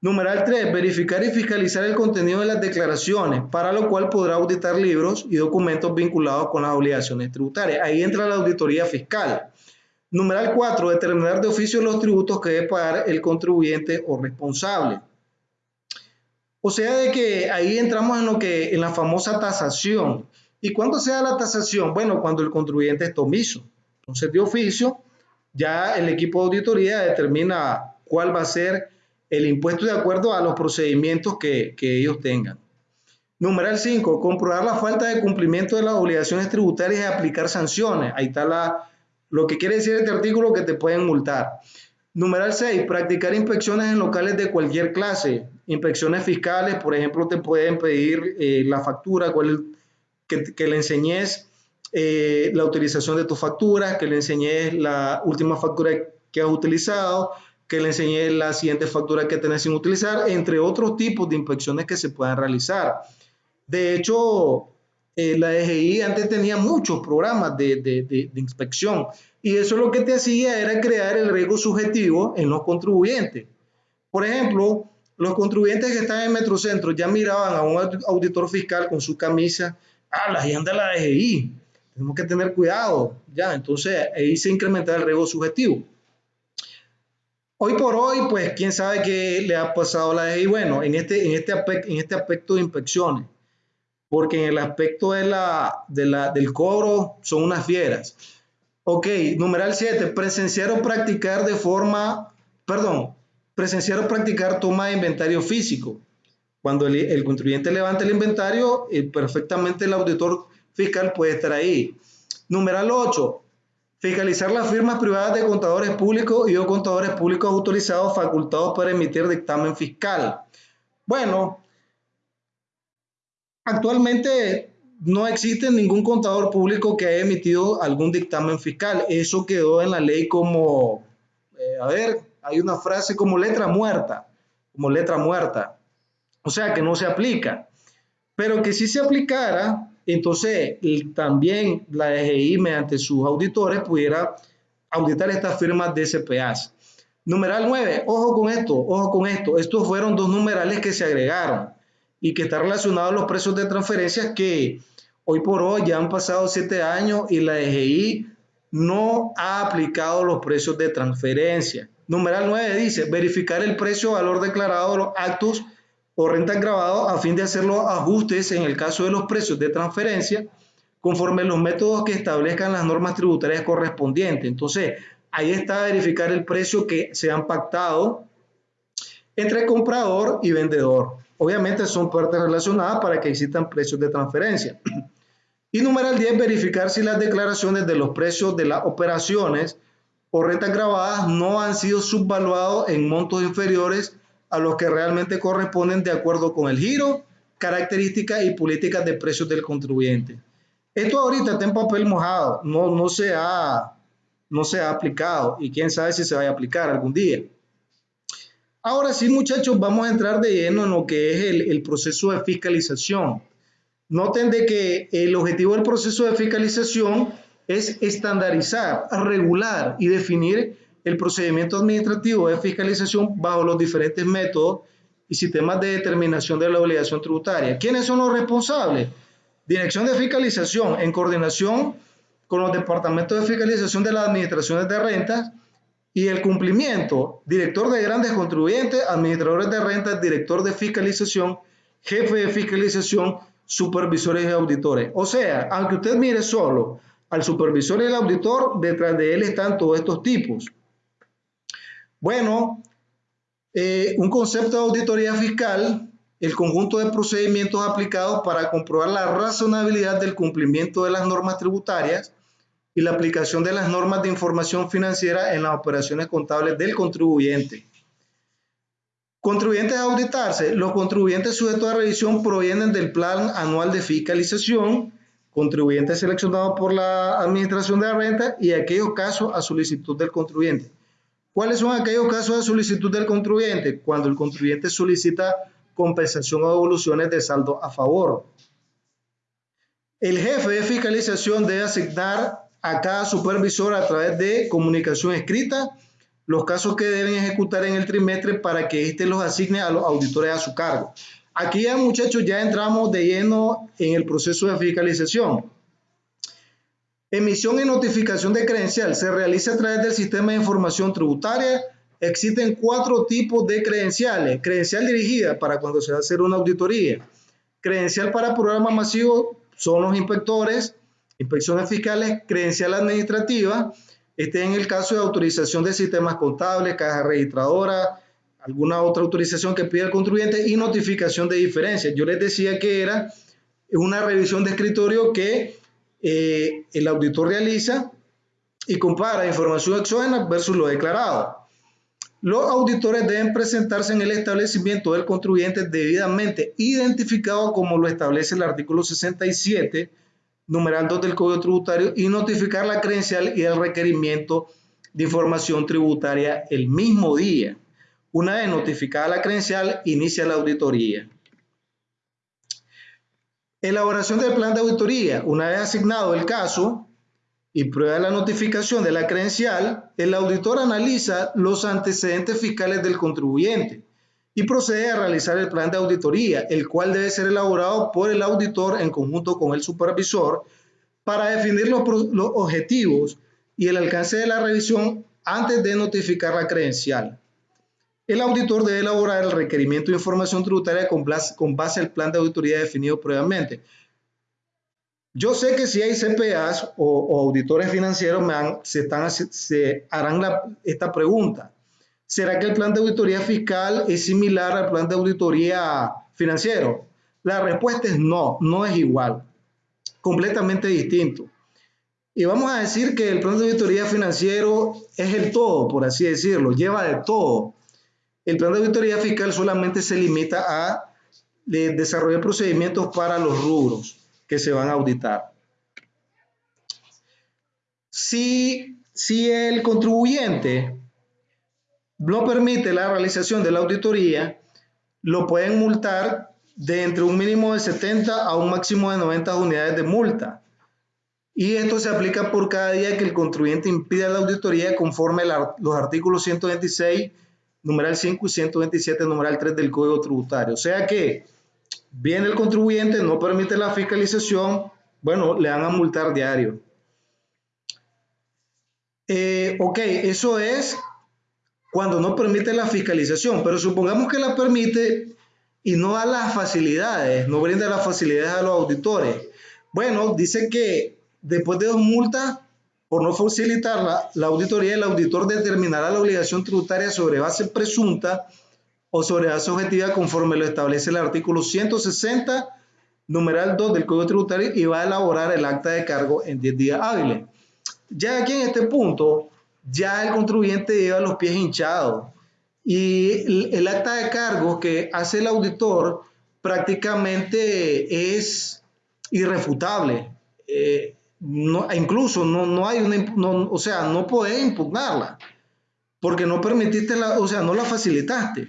Numeral 3. Verificar y fiscalizar el contenido de las declaraciones, para lo cual podrá auditar libros y documentos vinculados con las obligaciones tributarias. Ahí entra la auditoría fiscal. Numeral 4. Determinar de oficio los tributos que debe pagar el contribuyente o responsable. O sea, de que ahí entramos en lo que, en la famosa tasación. ¿Y cuándo se da la tasación? Bueno, cuando el contribuyente es omiso. Entonces, de oficio, ya el equipo de auditoría determina cuál va a ser el impuesto de acuerdo a los procedimientos que, ellos tengan. Numeral 5, comprobar la falta de cumplimiento de las obligaciones tributarias y aplicar sanciones. Ahí está la, lo que quiere decir este artículo que te pueden multar. Numeral 6, practicar inspecciones en locales de cualquier clase. Inspecciones fiscales, por ejemplo, te pueden pedir eh, la factura, cuál, que, le enseñes eh, la utilización de tu factura, que le enseñes la última factura que has utilizado, que le enseñes la siguiente factura que tenés sin utilizar, entre otros tipos de inspecciones que se puedan realizar. De hecho, eh, la DGI antes tenía muchos programas de, de, de, de, inspección y eso lo que te hacía era crear el riesgo subjetivo en los contribuyentes. Por ejemplo, los contribuyentes que están en Metrocentro ya miraban a un auditor fiscal con su camisa, ah, la agenda de la DGI, tenemos que tener cuidado, ya, entonces ahí se incrementa el riesgo subjetivo. Hoy por hoy, pues, quién sabe qué le ha pasado a la DGI. Bueno, en este, en este, aspecto, en este aspecto de inspecciones, porque en el aspecto de la, del cobro son unas fieras. Ok, numeral 7, presenciar o practicar de forma, perdón, presenciar o practicar toma de inventario físico. Cuando el, contribuyente levanta el inventario, eh, perfectamente el auditor fiscal puede estar ahí. Numeral 8, fiscalizar las firmas privadas de contadores públicos y o contadores públicos autorizados facultados para emitir dictamen fiscal. Bueno, actualmente no existe ningún contador público que haya emitido algún dictamen fiscal. Eso quedó en la ley como, eh, a ver, hay una frase como letra muerta. como letra muerta. O sea que no se aplica. Pero que si se aplicara, entonces también la DGI mediante sus auditores pudiera auditar estas firmas de CPAs. Numeral 9, ojo con esto, ojo con esto. Estos fueron dos numerales que se agregaron y que están relacionados a los precios de transferencias que hoy por hoy ya han pasado siete años y la DGI no ha aplicado los precios de transferencia. Numeral 9 dice, verificar el precio valor declarado de los actos o rentas grabados a fin de hacer los ajustes en el caso de los precios de transferencia conforme los métodos que establezcan las normas tributarias correspondientes. Entonces, ahí está verificar el precio que se han pactado entre comprador y vendedor. Obviamente son partes relacionadas para que existan precios de transferencia. Y número 10, verificar si las declaraciones de los precios de las operaciones o rentas grabadas no han sido subvaluados en montos inferiores a los que realmente corresponden de acuerdo con el giro, características y políticas de precios del contribuyente. Esto ahorita está en papel mojado, no, no, se ha, no se ha aplicado y quién sabe si se va a aplicar algún día. Ahora sí, muchachos, vamos a entrar de lleno en lo que es el, el proceso de fiscalización. Noten de que el objetivo del proceso de fiscalización es estandarizar, regular y definir el procedimiento administrativo de fiscalización bajo los diferentes métodos y sistemas de determinación de la obligación tributaria. ¿Quiénes son los responsables? Dirección de Fiscalización en coordinación con los departamentos de fiscalización de las administraciones de rentas y el cumplimiento, director de grandes contribuyentes, administradores de rentas, director de fiscalización, jefe de fiscalización, supervisores y auditores. O sea, aunque usted mire solo al supervisor y al auditor, detrás de él están todos estos tipos. Bueno, eh, un concepto de auditoría fiscal, el conjunto de procedimientos aplicados para comprobar la razonabilidad del cumplimiento de las normas tributarias y la aplicación de las normas de información financiera en las operaciones contables del contribuyente. Contribuyentes a auditarse. Los contribuyentes sujetos a revisión provienen del Plan Anual de Fiscalización, contribuyentes seleccionados por la Administración de la Renta y aquellos casos a solicitud del contribuyente. ¿Cuáles son aquellos casos a solicitud del contribuyente? Cuando el contribuyente solicita compensación o devoluciones de saldo a favor. El jefe de fiscalización debe asignar a cada supervisor a través de comunicación escrita los casos que deben ejecutar en el trimestre para que éste los asigne a los auditores a su cargo. Aquí ya muchachos ya entramos de lleno en el proceso de fiscalización. Emisión y notificación de credencial se realiza a través del sistema de información tributaria. Existen cuatro tipos de credenciales. Credencial dirigida para cuando se va a hacer una auditoría. Credencial para programa masivo son los inspectores, inspecciones fiscales, credencial administrativa este en el caso de autorización de sistemas contables, caja registradora, alguna otra autorización que pida el contribuyente y notificación de diferencias. Yo les decía que era una revisión de escritorio que eh, el auditor realiza y compara información exógena versus lo declarado. Los auditores deben presentarse en el establecimiento del contribuyente debidamente identificado como lo establece el artículo 67 numeral 2 del Código Tributario y notificar la credencial y el requerimiento de información tributaria el mismo día. Una vez notificada la credencial, inicia la auditoría. Elaboración del plan de auditoría. Una vez asignado el caso y prueba la notificación de la credencial, el auditor analiza los antecedentes fiscales del contribuyente y procede a realizar el plan de auditoría, el cual debe ser elaborado por el auditor en conjunto con el supervisor para definir los, objetivos y el alcance de la revisión antes de notificar la credencial. El auditor debe elaborar el requerimiento de información tributaria con base, al plan de auditoría definido previamente. Yo sé que si hay CPAs o, auditores financieros se, están, harán esta pregunta. ¿Será que el plan de auditoría fiscal es similar al plan de auditoría financiero? La respuesta es no, no es igual, completamente distinto. Y vamos a decir que el plan de auditoría financiero es el todo, por así decirlo, lleva de todo. El plan de auditoría fiscal solamente se limita a desarrollar procedimientos para los rubros que se van a auditar. Si, si el contribuyente no permite la realización de la auditoría, lo pueden multar de entre un mínimo de 70 a un máximo de 90 unidades de multa. Y esto se aplica por cada día que el contribuyente impida la auditoría conforme los artículos 126, numeral 5 y 127, numeral 3 del Código Tributario. O sea que viene el contribuyente, no permite la fiscalización, bueno, le van a multar diario. Eh, ok, eso es cuando no permite la fiscalización, pero supongamos que la permite y no da las facilidades, no brinda las facilidades a los auditores. Bueno, dice que después de dos multas por no facilitar la, la auditoría, el auditor determinará la obligación tributaria sobre base presunta o sobre base objetiva conforme lo establece el artículo 160, numeral 2 del Código Tributario y va a elaborar el acta de cargo en 10 días hábiles. Ya aquí en este punto, ya el contribuyente lleva los pies hinchados y el, acta de cargo que hace el auditor prácticamente es irrefutable. Eh, no, incluso no, no hay una, o sea, no puedes impugnarla porque no permitiste la, o sea, no la facilitaste.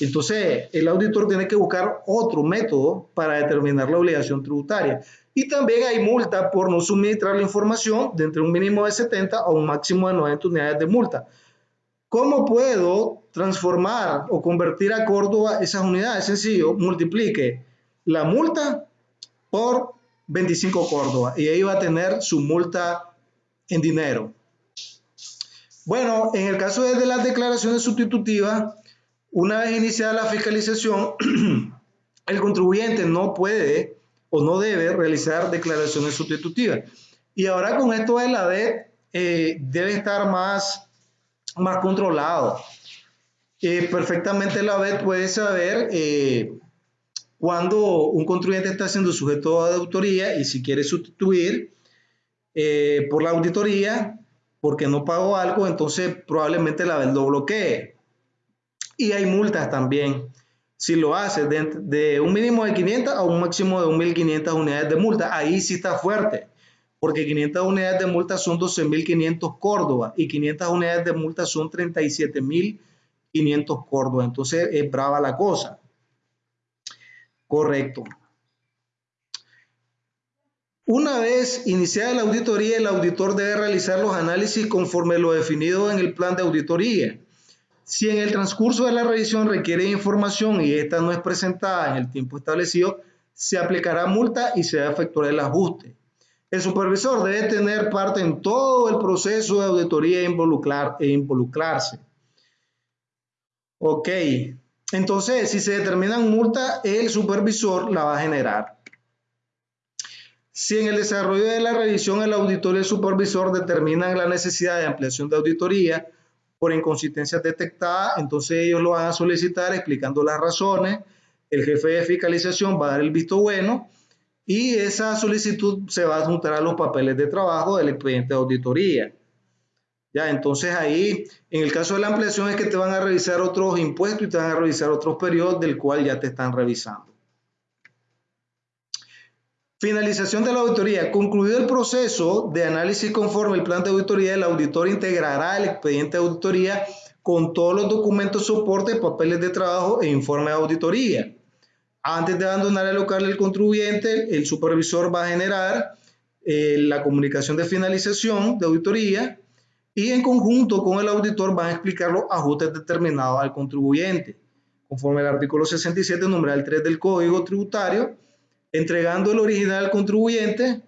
Entonces, el auditor tiene que buscar otro método para determinar la obligación tributaria. Y también hay multa por no suministrar la información de entre un mínimo de 70 a un máximo de 90 unidades de multa. ¿Cómo puedo transformar o convertir a Córdoba esas unidades? Sencillo, multiplique la multa por 25 Córdoba y ahí va a tener su multa en dinero. Bueno, en el caso de las declaraciones sustitutivas, una vez iniciada la fiscalización, el contribuyente no puede o no debe realizar declaraciones sustitutivas. Y ahora con esto de la DET eh, debe estar más, más controlado. Eh, perfectamente la BED puede saber eh, cuando un contribuyente está siendo sujeto de auditoría y si quiere sustituir eh, por la auditoría porque no pagó algo, entonces probablemente la lo bloquee. Y hay multas también. Si lo hace de, un mínimo de 500 a un máximo de 1.500 unidades de multa, ahí sí está fuerte, porque 500 unidades de multa son 12.500 Córdoba y 500 unidades de multa son 37.500 Córdoba. Entonces es brava la cosa. Correcto. Una vez iniciada la auditoría, el auditor debe realizar los análisis conforme lo definido en el plan de auditoría. Si en el transcurso de la revisión requiere información y esta no es presentada en el tiempo establecido, se aplicará multa y se efectuará el ajuste. El supervisor debe tener parte en todo el proceso de auditoría e, involucrar, e involucrarse. Ok, entonces, si se determina multa, el supervisor la va a generar. Si en el desarrollo de la revisión el auditor y el supervisor determinan la necesidad de ampliación de auditoría por inconsistencias detectadas, entonces ellos lo van a solicitar explicando las razones. El jefe de fiscalización va a dar el visto bueno y esa solicitud se va a juntar a los papeles de trabajo del expediente de auditoría. Entonces ahí, en el caso de la ampliación es que te van a revisar otros impuestos y te van a revisar otros periodos del cual ya te están revisando. Finalización de la auditoría. Concluido el proceso de análisis conforme el plan de auditoría, el auditor integrará el expediente de auditoría con todos los documentos, soporte, papeles de trabajo e informe de auditoría. Antes de abandonar el local del contribuyente, el supervisor va a generar eh, la comunicación de finalización de auditoría y en conjunto con el auditor van a explicar los ajustes determinados al contribuyente, conforme al artículo 67, numeral 3 del Código Tributario, entregando el original al contribuyente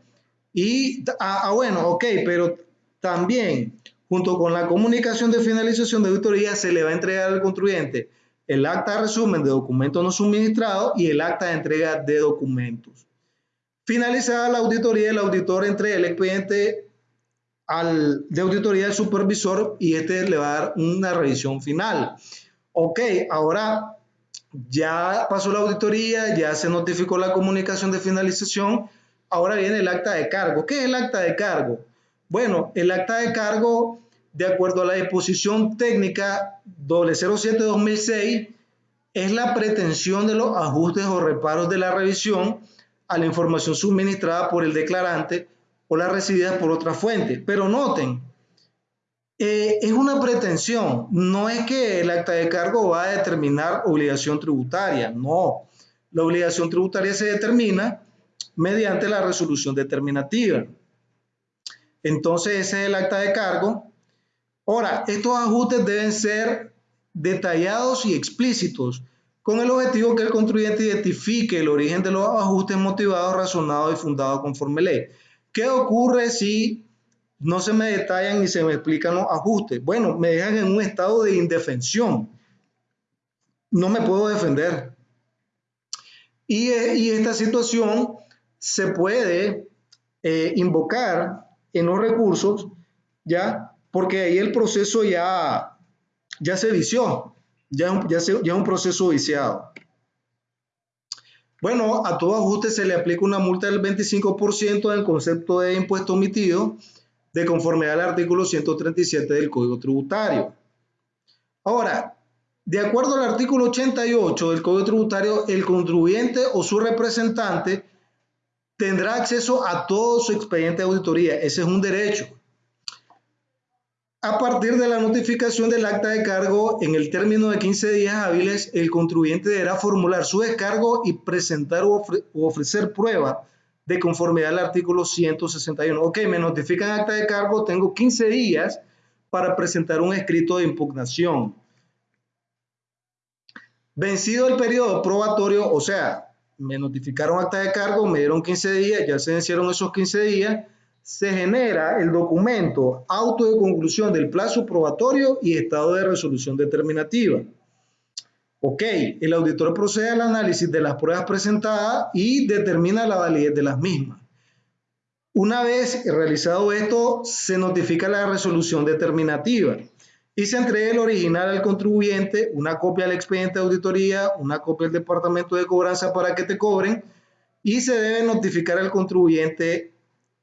y, ah, ah, bueno, ok, pero también junto con la comunicación de finalización de auditoría se le va a entregar al contribuyente el acta de resumen de documentos no suministrados y el acta de entrega de documentos. Finalizada la auditoría, el auditor entrega el expediente al, de auditoría del supervisor y este le va a dar una revisión final. Ok, ahora ya pasó la auditoría, ya se notificó la comunicación de finalización, ahora viene el acta de cargo. ¿Qué es el acta de cargo? Bueno, el acta de cargo, de acuerdo a la disposición técnica 007-2006, es la pretensión de los ajustes o reparos de la revisión a la información suministrada por el declarante o las recibidas por otra fuente. Pero noten, Eh, es una pretensión, no es que el acta de cargo va a determinar obligación tributaria, no. La obligación tributaria se determina mediante la resolución determinativa. Entonces ese es el acta de cargo. Ahora, estos ajustes deben ser detallados y explícitos con el objetivo que el contribuyente identifique el origen de los ajustes motivados, razonados y fundados conforme ley. ¿Qué ocurre si no se me detallan ni se me explican los ajustes? Bueno, me dejan en un estado de indefensión. No me puedo defender. Y, esta situación se puede eh, invocar en los recursos, ¿ya? Porque ahí el proceso ya, ya se vició, ya, ya, se, ya es un proceso viciado. Bueno, a todo ajuste se le aplica una multa del 25% del concepto de impuesto omitido de conformidad al artículo 137 del Código Tributario. Ahora, de acuerdo al artículo 88 del Código Tributario, el contribuyente o su representante tendrá acceso a todo su expediente de auditoría. Ese es un derecho. A partir de la notificación del acta de cargo, en el término de 15 días hábiles, el contribuyente deberá formular su descargo y presentar o, ofrecer prueba de conformidad al artículo 161. Ok, me notifican acta de cargo, tengo 15 días para presentar un escrito de impugnación. Vencido el periodo probatorio, o sea, me notificaron acta de cargo, me dieron 15 días, ya se vencieron esos 15 días, se genera el documento auto de conclusión del plazo probatorio y estado de resolución determinativa. Ok, el auditor procede al análisis de las pruebas presentadas y determina la validez de las mismas. Una vez realizado esto, se notifica la resolución determinativa y se entrega el original al contribuyente, una copia al expediente de auditoría, una copia al departamento de cobranza para que te cobren y se debe notificar al contribuyente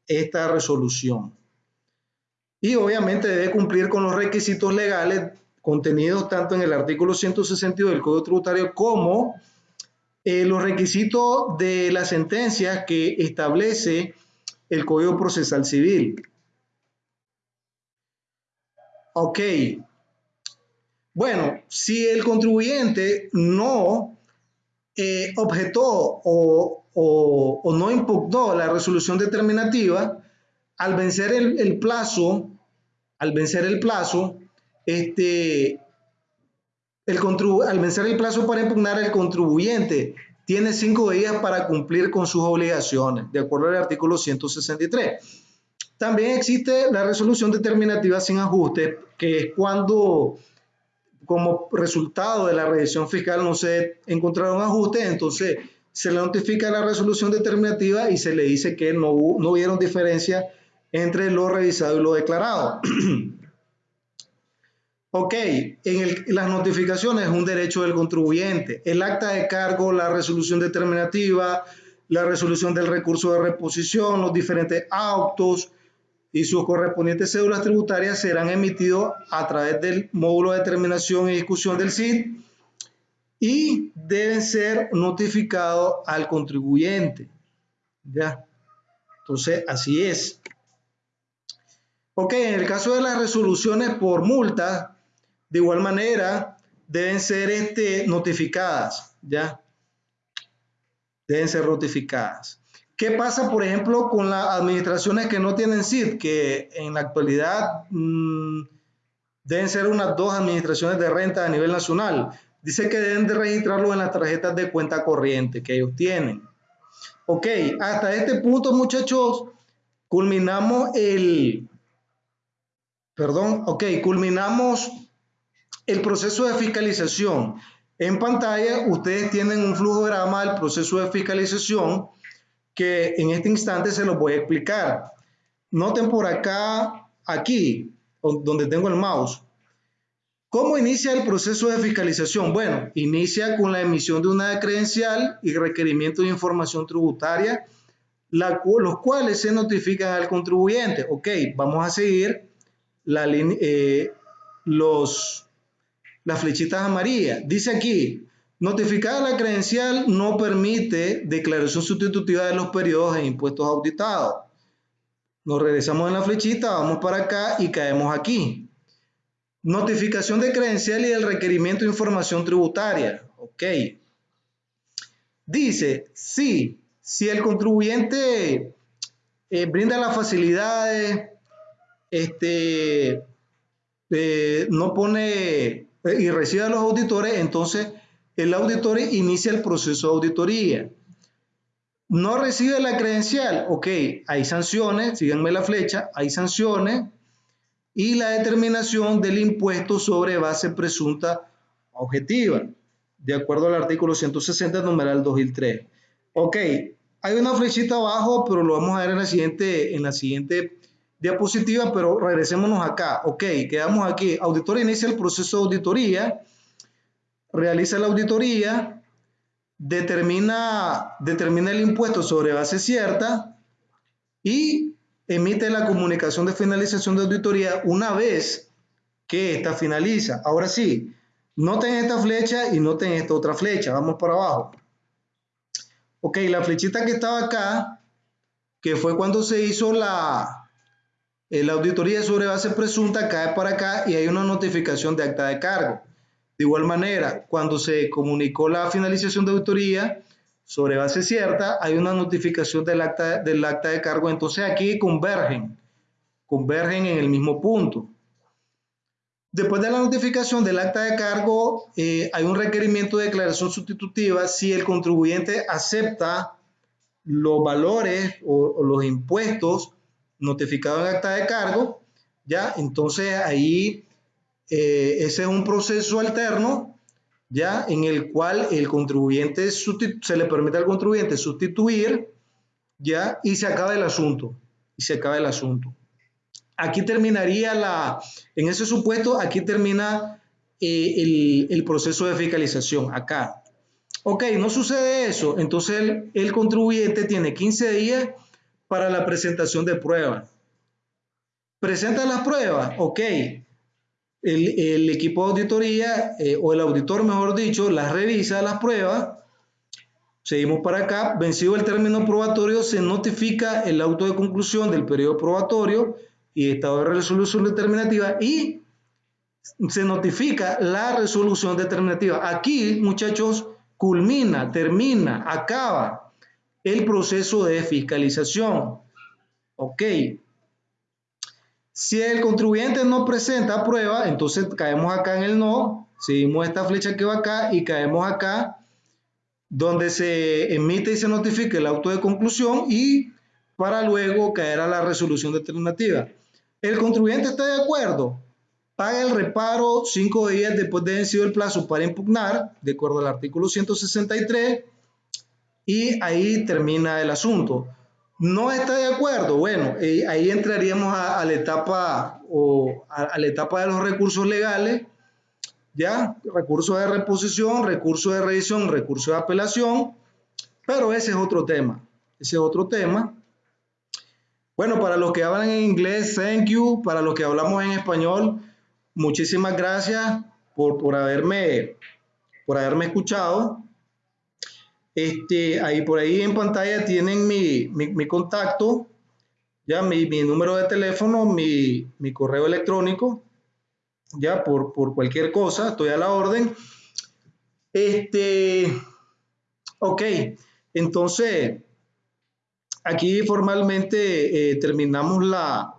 esta resolución. Y obviamente debe cumplir con los requisitos legales contenidos tanto en el artículo 162 del Código Tributario como eh, los requisitos de las sentencias que establece el Código Procesal Civil. Ok. Bueno, si el contribuyente no eh, objetó o, no impugnó la resolución determinativa, al vencer el, plazo, al vencer el plazo, este, el al vencer el plazo para impugnar, el contribuyente tiene cinco días para cumplir con sus obligaciones, de acuerdo al artículo 163. También existe la resolución determinativa sin ajuste, que es cuando como resultado de la revisión fiscal no se encontraron ajustes, entonces se le notifica la resolución determinativa y se le dice que no, no hubieron diferencia entre lo revisado y lo declarado. ok, en las notificaciones es un derecho del contribuyente. El acta de cargo, la resolución determinativa, la resolución del recurso de reposición, los diferentes autos, y sus correspondientes cédulas tributarias serán emitidos a través del módulo de determinación y discusión del CID y deben ser notificados al contribuyente. ¿Ya? Entonces, así es. Ok, en el caso de las resoluciones por multa, de igual manera, deben ser este, notificadas, ¿ya? Deben ser notificadas. ¿Qué pasa, por ejemplo, con las administraciones que no tienen CID, que en la actualidad mm, deben ser unas dos administraciones de renta a nivel nacional? Dice que deben de registrarlo en las tarjetas de cuenta corriente que ellos tienen. Ok, hasta este punto, muchachos, culminamos el, perdón, ok, culminamos el proceso de fiscalización. En pantalla ustedes tienen un flujograma del proceso de fiscalización que en este instante se los voy a explicar. Noten por acá, aquí, donde tengo el mouse. ¿Cómo inicia el proceso de fiscalización? Bueno, inicia con la emisión de una credencial y requerimiento de información tributaria, los cuales se notifican al contribuyente. Ok, vamos a seguir la, eh, los, las flechitas amarillas. Dice aquí, Notificada la credencial no permite declaración sustitutiva de los periodos e impuestos auditados. Nos regresamos en la flechita, vamos para acá y caemos aquí. Notificación de credencial y el requerimiento de información tributaria. Ok. Dice, sí, si el contribuyente eh, brinda las facilidades, este, eh, no pone eh, y recibe a los auditores, entonces el auditor inicia el proceso de auditoría. No recibe la credencial, ok, hay sanciones, síganme la flecha, hay sanciones y la determinación del impuesto sobre base presunta objetiva, de acuerdo al artículo 160, numeral 2 y 3. Ok, hay una flechita abajo, pero lo vamos a ver en la siguiente, en la siguiente diapositiva, pero regresémonos acá. Ok, quedamos aquí. Auditor inicia el proceso de auditoría, realiza la auditoría, determina, determina el impuesto sobre base cierta y emite la comunicación de finalización de auditoría una vez que esta finaliza. Ahora sí, noten esta flecha y noten esta otra flecha. Vamos para abajo. Ok, la flechita que estaba acá, que fue cuando se hizo la, la auditoría sobre base presunta cae para acá y hay una notificación de acta de cargo. De igual manera, cuando se comunicó la finalización de auditoría sobre base cierta, hay una notificación del acta, del acta de cargo. Entonces aquí convergen, convergen en el mismo punto. Después de la notificación del acta de cargo, eh, hay un requerimiento de declaración sustitutiva si el contribuyente acepta los valores o los impuestos notificado en acta de cargo, ya, entonces ahí eh, ese es un proceso alterno, ya, en el cual el contribuyente se le permite al contribuyente sustituir, ya, y se acaba el asunto, y se acaba el asunto. Aquí terminaría la, en ese supuesto, aquí termina eh, el, proceso de fiscalización, acá. Ok, no sucede eso, entonces el, el contribuyente tiene 15 días para la presentación de pruebas. Presenta las pruebas, ok. El, equipo de auditoría eh, o el auditor, mejor dicho, las revisa las pruebas. Seguimos para acá. Vencido el término probatorio, se notifica el auto de conclusión del periodo probatorio y estado de resolución determinativa y se notifica la resolución determinativa. Aquí, muchachos, culmina, termina, acaba el proceso de fiscalización. Ok. Si el contribuyente no presenta prueba, entonces caemos acá en el no, seguimos esta flecha que va acá y caemos acá donde se emite y se notifica el auto de conclusión y para luego caer a la resolución determinativa. El contribuyente está de acuerdo, paga el reparo cinco días después de vencido el plazo para impugnar, de acuerdo al artículo 163 y ahí termina el asunto. No está de acuerdo, bueno, eh, ahí entraríamos a, la etapa o a, la etapa de los recursos legales, ya, recurso de reposición, recurso de revisión, recurso de apelación, pero ese es otro tema, ese es otro tema. Bueno, para los que hablan en inglés, thank you, para los que hablamos en español, muchísimas gracias por, por haberme, por haberme escuchado. Este, ahí por ahí en pantalla tienen mi, contacto, ya mi, número de teléfono, mi, correo electrónico, ya por, cualquier cosa, estoy a la orden. Este, ok, entonces aquí formalmente eh, terminamos la,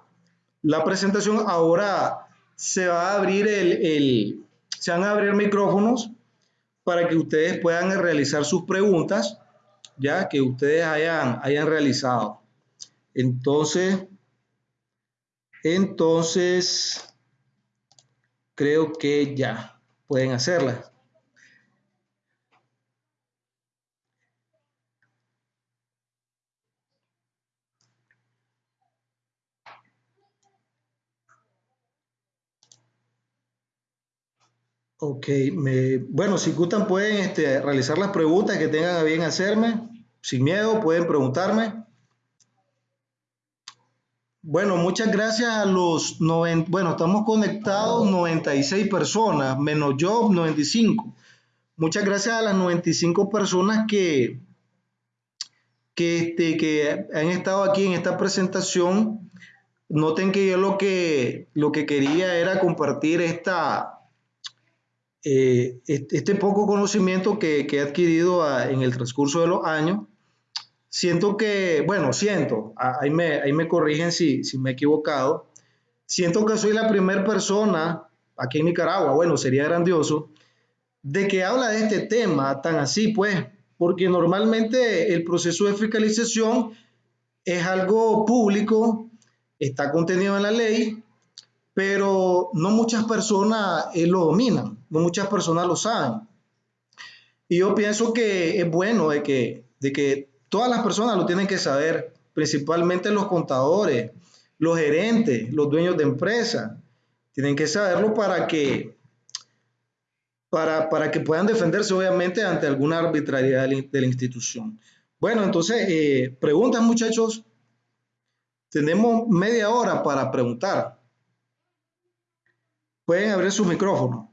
presentación. Ahora se va a abrir el, el, se van a abrir micrófonos para que ustedes puedan realizar sus preguntas, ya que ustedes hayan, hayan realizado. Entonces, entonces, creo que ya pueden hacerlas. Ok, me, bueno, si gustan pueden este, realizar las preguntas que tengan a bien hacerme. Sin miedo, pueden preguntarme. Bueno, muchas gracias a los 90, bueno, estamos conectados 96 personas, menos yo 95. Muchas gracias a las 95 personas que, que, este, que han estado aquí en esta presentación noten que yo lo que, lo que quería era compartir esta, eh, este poco conocimiento que, que he adquirido en el transcurso de los años. Siento que, bueno, siento, ahí me, ahí me corrigen si, si me he equivocado, siento que soy la primera persona aquí en Nicaragua, bueno, sería grandioso, de que habla de este tema tan así, pues, porque normalmente el proceso de fiscalización es algo público, está contenido en la ley, pero no muchas personas eh, lo dominan, no muchas personas lo saben. Y yo pienso que es bueno de que, de que todas las personas lo tienen que saber, principalmente los contadores, los gerentes, los dueños de empresas, tienen que saberlo para que, para, para que puedan defenderse obviamente ante alguna arbitrariedad de la institución. Bueno, entonces, eh, preguntas muchachos. Tenemos media hora para preguntar. Pueden abrir su micrófono.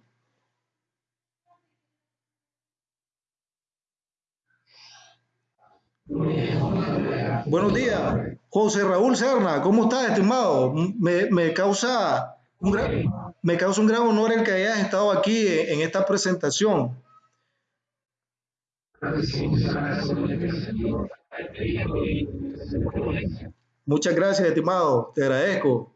Buenos días, José Raúl Serna, ¿cómo está, estimado? Me, me causa me causa un gran honor el que hayas estado aquí en esta presentación. Muchas gracias, estimado. Te agradezco.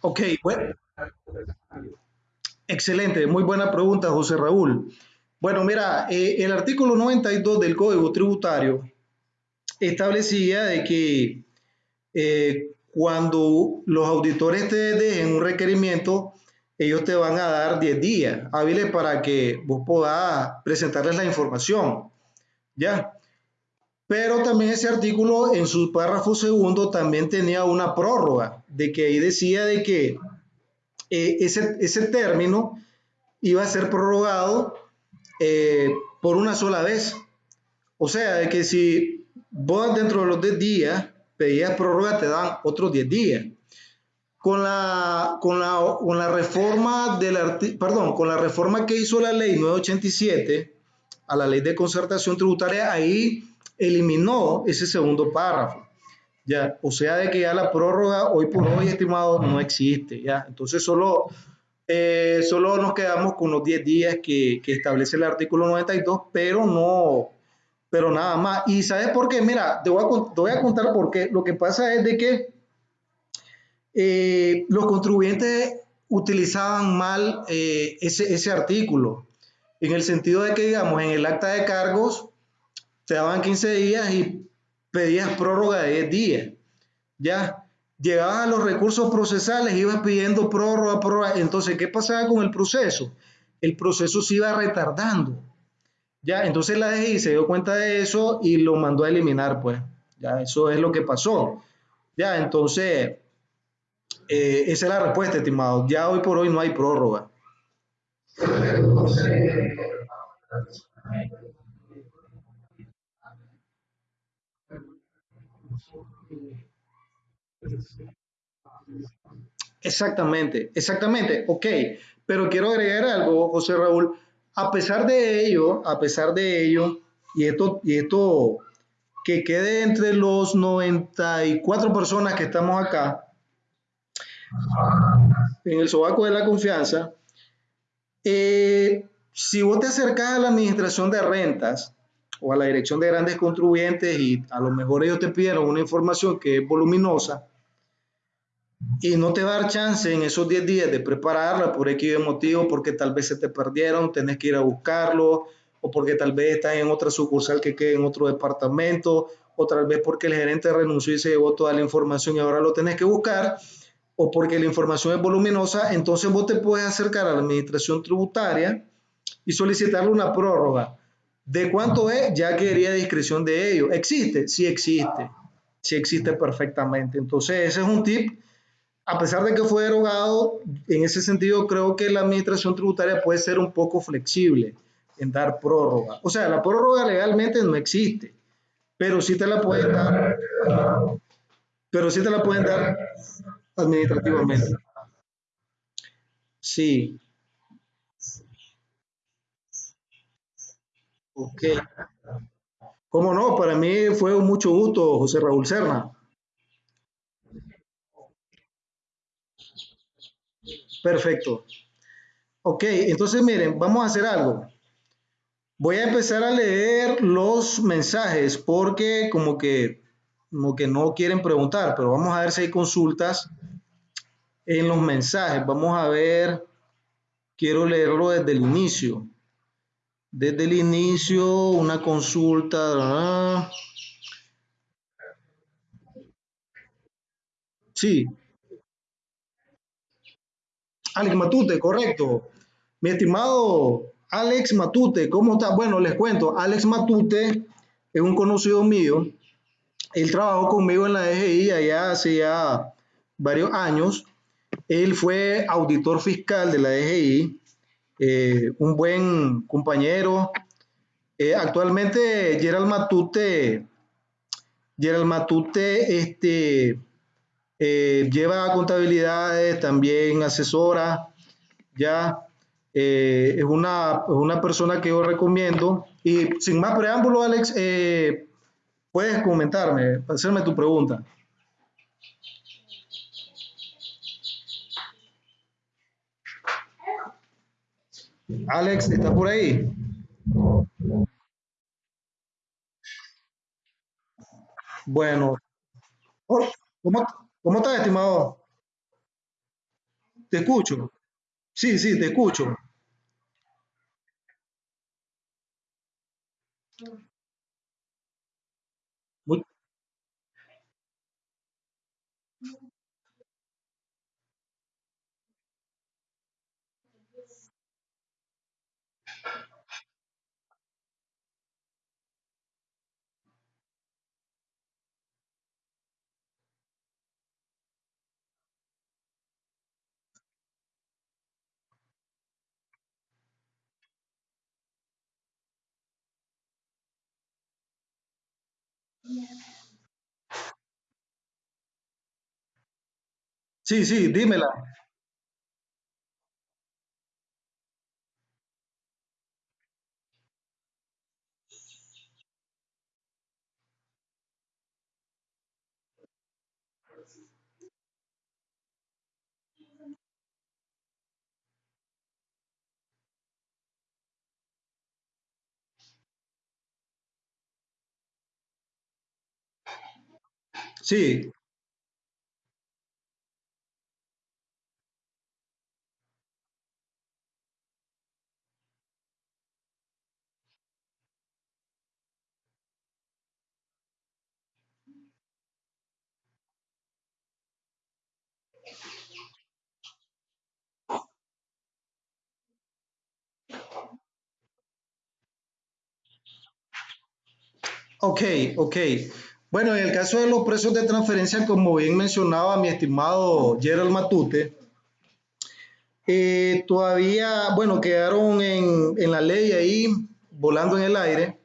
Ok, bueno. Excelente, muy buena pregunta, José Raúl. Bueno, mira, eh, el artículo 92 del Código Tributario establecía de que eh, cuando los auditores te dejen un requerimiento, ellos te van a dar 10 días hábiles para que vos puedas presentarles la información. ¿Ya? Pero también ese artículo en su párrafo segundo también tenía una prórroga, de que ahí decía de que eh, ese, ese término iba a ser prorrogado eh, por una sola vez. O sea, de que si vos dentro de los 10 días pedías prórroga, te dan otros 10 días. Con la, con la, con la reforma del perdón, con la reforma que hizo la ley 987 a la ley de concertación tributaria, ahí eliminó ese segundo párrafo. Ya, o sea, de que ya la prórroga hoy por hoy, estimado, no existe. Ya, entonces solo eh, solo nos quedamos con los 10 días que, establece el artículo 92, pero no, pero nada más. ¿Y sabes por qué? Mira, te voy a, te voy a contar por qué. Lo que pasa es de que eh, los contribuyentes utilizaban mal eh, ese, ese artículo, en el sentido de que, digamos, en el acta de cargos te daban 15 días y pedías prórroga de 10 días. Ya, llegabas a los recursos procesales, ibas pidiendo prórroga, prórroga. Entonces, ¿qué pasaba con el proceso? El proceso se iba retardando. Ya, entonces la DGI se dio cuenta de eso y lo mandó a eliminar, pues. Ya, eso es lo que pasó. Ya, entonces, eh, esa es la respuesta, estimado. Ya hoy por hoy no hay prórroga. Exactamente, exactamente, ok. Pero quiero agregar algo, José Raúl. A pesar de ello, a pesar de ello, y esto, y esto que quede entre los 94 personas que estamos acá, en el sobaco de la confianza, eh, si vos te acercas a la administración de rentas o a la dirección de grandes contribuyentes y a lo mejor ellos te pidieron una información que es voluminosa, y no te va a dar chance en esos 10 días de prepararla por X motivo, porque tal vez se te perdieron, tenés que ir a buscarlo, o porque tal vez estás en otra sucursal que quede en otro departamento, o tal vez porque el gerente renunció y se llevó toda la información y ahora lo tenés que buscar. o porque la información es voluminosa, entonces vos te puedes acercar a la administración tributaria y solicitarle una prórroga. ¿De cuánto es? Ya quería discreción de ellos. ¿Existe? Sí existe. Sí existe perfectamente. Entonces, ese es un tip. A pesar de que fue derogado, en ese sentido creo que la administración tributaria puede ser un poco flexible en dar prórroga. O sea, la prórroga legalmente no existe, pero sí te la pueden dar, pero sí te la pueden dar administrativamente. Sí, ok. ¿Cómo no? Para mí fue un mucho gusto, José Raúl Serna. Perfecto. Ok, entonces miren, vamos a hacer algo. Voy a empezar a leer los mensajes porque como que, como que no quieren preguntar, pero vamos a ver si hay consultas en los mensajes. Vamos a ver, quiero leerlo desde el inicio. Desde el inicio, una consulta. Sí, Alex Matute, correcto. Mi estimado Alex Matute, ¿cómo está? Bueno, les cuento, Alex Matute es un conocido mío. Él trabajó conmigo en la DGI allá hace ya varios años. Él fue auditor fiscal de la DGI, eh, un buen compañero. Eh, actualmente Gerald Matute, Gerald Matute este, eh, lleva contabilidades, también asesora, ya eh, es, una, una persona que yo recomiendo. Y sin más preámbulo, Alex, eh, puedes comentarme, hacerme tu pregunta. Alex, ¿estás por ahí? Bueno, oh, ¿cómo, cómo estás, estimado? Te escucho. Sí, sí, te escucho. Muy- sí, sí, dímela. Sí, ok, ok. Bueno, en el caso de los precios de transferencia, como bien mencionaba mi estimado Gerald Matute, eh, todavía, bueno, quedaron en, en la ley ahí, volando en el aire,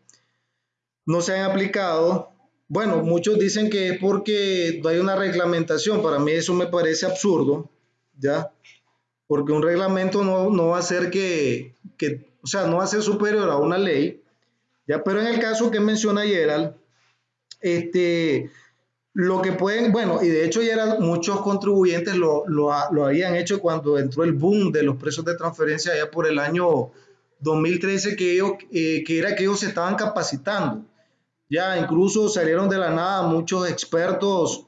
no se han aplicado. Bueno, muchos dicen que es porque no hay una reglamentación. Para mí eso me parece absurdo, ¿ya? Porque un reglamento no, no va a ser que, que, o sea, no va a ser superior a una ley, ¿ya? Pero en el caso que menciona Gerald, este, lo que pueden, bueno, y de hecho ya eran, muchos contribuyentes lo, lo, lo habían hecho cuando entró el boom de los precios de transferencia allá por el año 2013, que, ellos, eh, que era que ellos se estaban capacitando. Ya incluso salieron de la nada muchos expertos,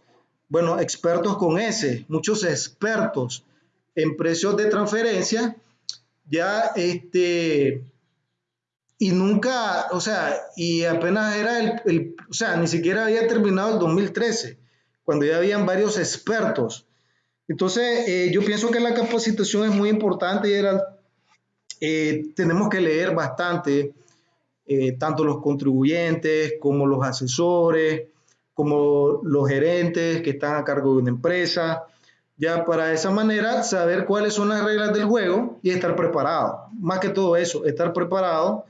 bueno, expertos con S, muchos expertos en precios de transferencia, ya este, y nunca, o sea, y apenas era el, el, o sea, ni siquiera había terminado el 2013, cuando ya habían varios expertos. Entonces, eh, yo pienso que la capacitación es muy importante, Gerald. Eh, tenemos que leer bastante, eh, tanto los contribuyentes como los asesores, como los gerentes que están a cargo de una empresa, ya para de esa manera saber cuáles son las reglas del juego y estar preparado. Más que todo eso, estar preparado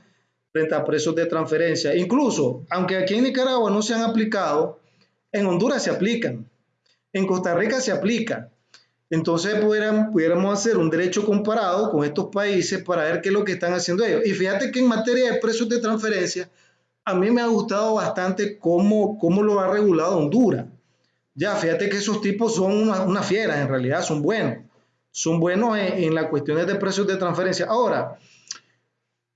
frente a precios de transferencia. Incluso, aunque aquí en Nicaragua no se han aplicado, en Honduras se aplican, en Costa Rica se aplica. Entonces pudiéramos hacer un derecho comparado con estos países para ver qué es lo que están haciendo ellos. Y fíjate que en materia de precios de transferencia, a mí me ha gustado bastante cómo, cómo lo ha regulado Honduras. Ya, fíjate que esos tipos son una, una fieras, en realidad son buenos. Son buenos en, en las cuestiones de precios de transferencia. Ahora,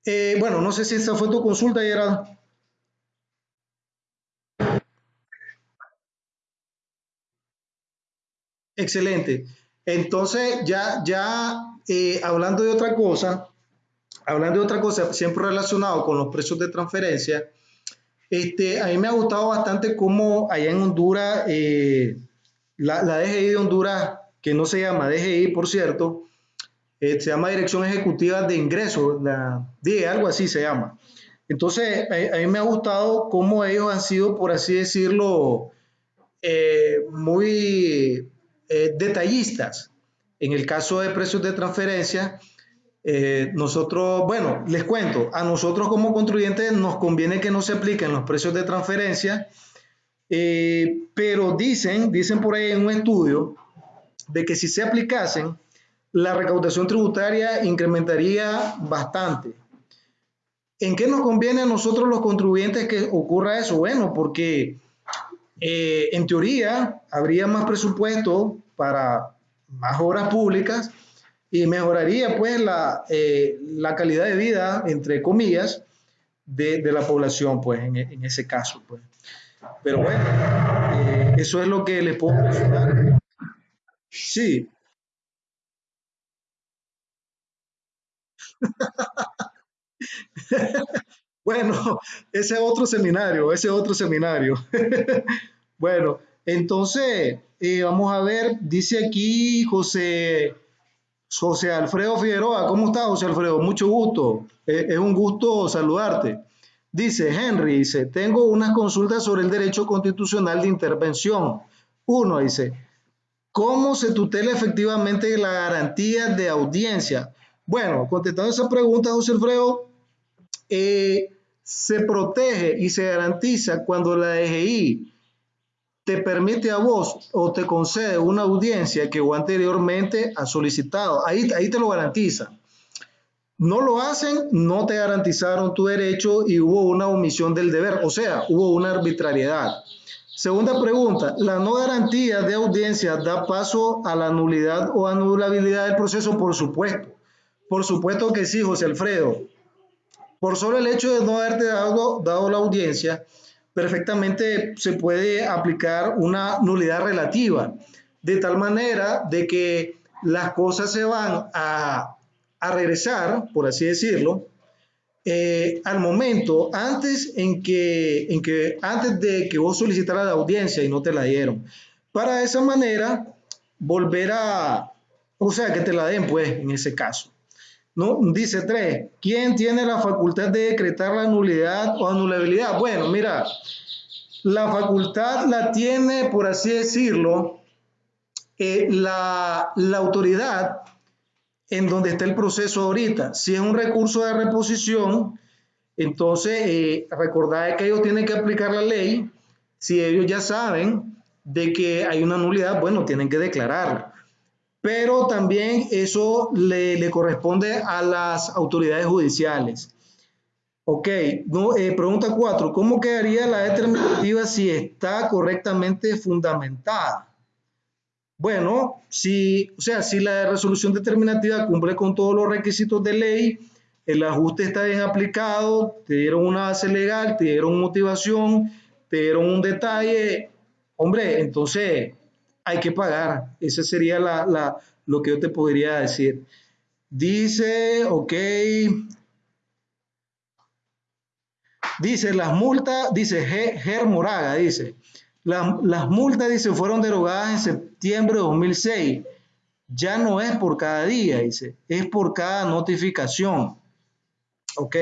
eh, bueno, no sé si esa fue tu consulta, Gerardo. Excelente. Entonces, ya, ya eh, hablando de otra cosa, hablando de otra cosa, siempre relacionado con los precios de transferencia, este, a mí me ha gustado bastante cómo allá en Honduras, eh, la, la, DGI de Honduras, que no se llama DGI, por cierto, eh, se llama Dirección Ejecutiva de Ingresos, la DIE, algo así se llama. Entonces, a, mí me ha gustado cómo ellos han sido, por así decirlo, eh, muy eh, detallistas. En el caso de precios de transferencia, eh, nosotros, bueno, les cuento, a nosotros como contribuyentes nos conviene que no se apliquen los precios de transferencia, pero dicen, dicen por ahí en un estudio, de que si se aplicasen, la recaudación tributaria incrementaría bastante. ¿En qué nos conviene a nosotros los contribuyentes que ocurra eso? Bueno, porque eh, en teoría habría más presupuesto para más obras públicas y mejoraría pues la, eh, la calidad de vida, entre comillas, de, de la población pues en, en, ese caso. Pues. Pero bueno, eh, eso es lo que le puedo mencionar. Sí. Bueno, ese otro seminario, ese otro seminario. bueno, entonces, eh, vamos a ver, dice aquí José, José Alfredo Figueroa, ¿cómo está José Alfredo? Mucho gusto, eh, es un gusto saludarte. Dice Henry, dice, tengo unas consultas sobre el derecho constitucional de intervención. Uno dice, ¿cómo se tutela efectivamente la garantía de audiencia? Bueno, contestando esa pregunta, José Alfredo, eh, se protege y se garantiza cuando la DGI te permite a vos o te concede una audiencia que vos anteriormente has solicitado. Ahí, ahí te lo garantiza. No lo hacen, no te garantizaron tu derecho y hubo una omisión del deber, o sea, hubo una arbitrariedad. Segunda pregunta, ¿la no garantía de audiencia da paso a la nulidad o anulabilidad del proceso? Por supuesto. Por supuesto que sí, José Alfredo. Por solo el hecho de no haberte dado, la audiencia, perfectamente se puede aplicar una nulidad relativa, de tal manera de que las cosas se van a, regresar, por así decirlo, eh, al momento antes en que, antes de que vos solicitaras la audiencia y no te la dieron. Para esa manera volver a, o sea, que te la den pues en ese caso. ¿No? Dice 3. ¿Quién tiene la facultad de decretar la nulidad o anulabilidad? Bueno, mira, la facultad la tiene, por así decirlo, eh, la, la, autoridad en donde está el proceso ahorita. Si es un recurso de reposición, entonces eh, recordad que ellos tienen que aplicar la ley. Si ellos ya saben de que hay una nulidad, bueno, tienen que declararla pero también eso le, le corresponde a las autoridades judiciales. Ok, no, eh, pregunta 4. ¿Cómo quedaría la determinativa si está correctamente fundamentada? Bueno, si, o sea, si la resolución determinativa cumple con todos los requisitos de ley, el ajuste está bien aplicado, te dieron una base legal, te dieron motivación, te dieron un detalle, hombre, entonces hay que pagar. Ese sería lo que yo te podría decir. Dice, ok. Dice, las multas, dice Ger Moraga, dice, las, las multas, dice, fueron derogadas en septiembre de 2006 ya no es por cada día, dice, es por cada notificación. Ok.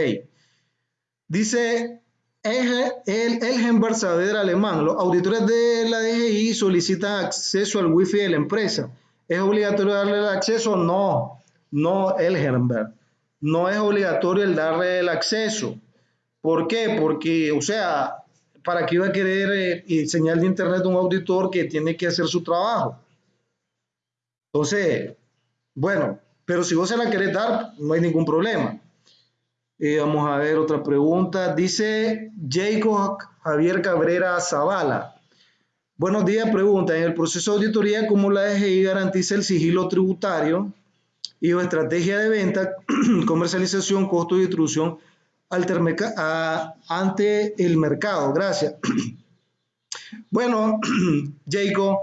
Dice el, el, Elgenberg Alemán, los auditores de la DGI solicitan acceso al wifi de la empresa. ¿Es obligatorio darle el acceso? No, no, Elgenberg. No es obligatorio el darle el acceso. ¿Por qué? Porque, o sea, ¿para qué iba a querer eh, señal de internet un auditor que tiene que hacer su trabajo? Entonces, bueno, pero si vos se la querés dar, no hay ningún problema. Eh, vamos a ver otra pregunta. Dice Jacob Javier Cabrera Zavala. Buenos días, pregunta. En el proceso de auditoría, ¿cómo la DGI garantiza el sigilo tributario y o estrategia de venta, comercialización, costo y distribución ante el mercado? Gracias. bueno, Jacob,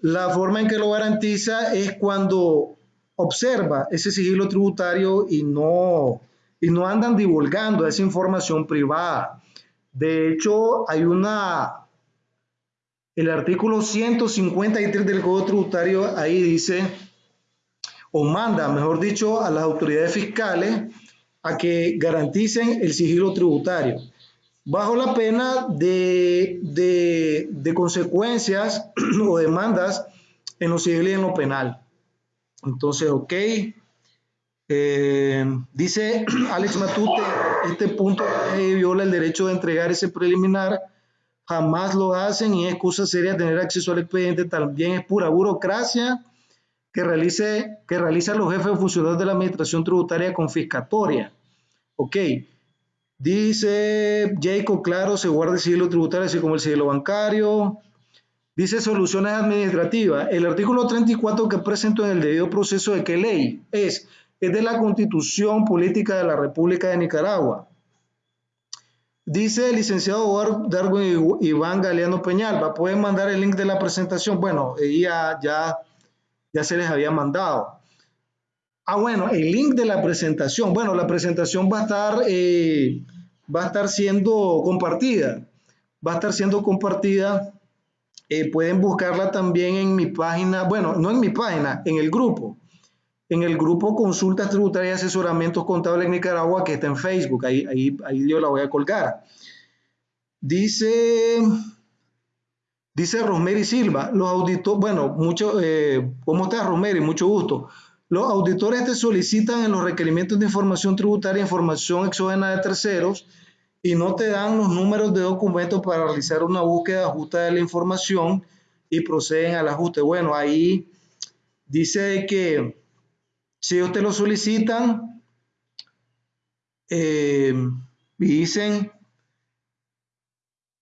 la forma en que lo garantiza es cuando observa ese sigilo tributario y no, y no andan divulgando esa información privada. De hecho, hay una, el artículo 153 del Código Tributario ahí dice, o manda, mejor dicho, a las autoridades fiscales a que garanticen el sigilo tributario bajo la pena de, de, consecuencias o demandas en lo civil y en lo penal. Entonces, ok. Eh, dice Alex Matute, este punto viola el derecho de entregar ese preliminar, jamás lo hacen y es excusa seria tener acceso al expediente, también es pura burocracia que, realice, que realizan los jefes funcionarios de la administración tributaria confiscatoria. Ok, Dice Jacob, claro, se guarda el sigilo tributario así como el sigilo bancario. Dice soluciones administrativas. El artículo 34 que presento en el debido proceso de qué ley es, es de la Constitución Política de la República de Nicaragua. Dice el licenciado Darwin Iván Galeano Peñalba, pueden mandar el link de la presentación. Bueno, ya, ya, ya se les había mandado. Ah, bueno, el link de la presentación. Bueno, la presentación va a estar, eh, va a estar siendo compartida. Va a estar siendo compartida. Eh, pueden buscarla también en mi página, bueno, no en mi página, en el grupo. En el grupo Consultas Tributarias y Asesoramientos Contables en Nicaragua, que está en Facebook. Ahí, ahí, ahí yo la voy a colgar. Dice, dice Rosemary Silva, los auditores, bueno, mucho, eh, ¿cómo estás Rosemary? Mucho gusto. Los auditores te solicitan en los requerimientos de información tributaria información exógena de terceros y no te dan los números de documentos para realizar una búsqueda justa de la información y proceden al ajuste. Bueno, ahí dice que si ellos te lo solicitan eh, y dicen,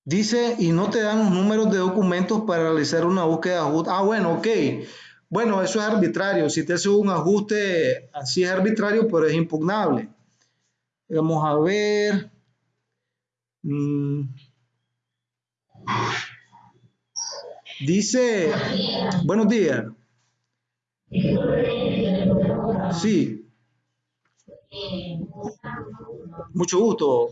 dice y no te dan los números de documentos para realizar una búsqueda justa. Ah, bueno, ok. Bueno, eso es arbitrario. Si te hace un ajuste, así es arbitrario, pero es impugnable. Vamos a ver. Mm. Dice, buenos días. Sí. Mucho gusto.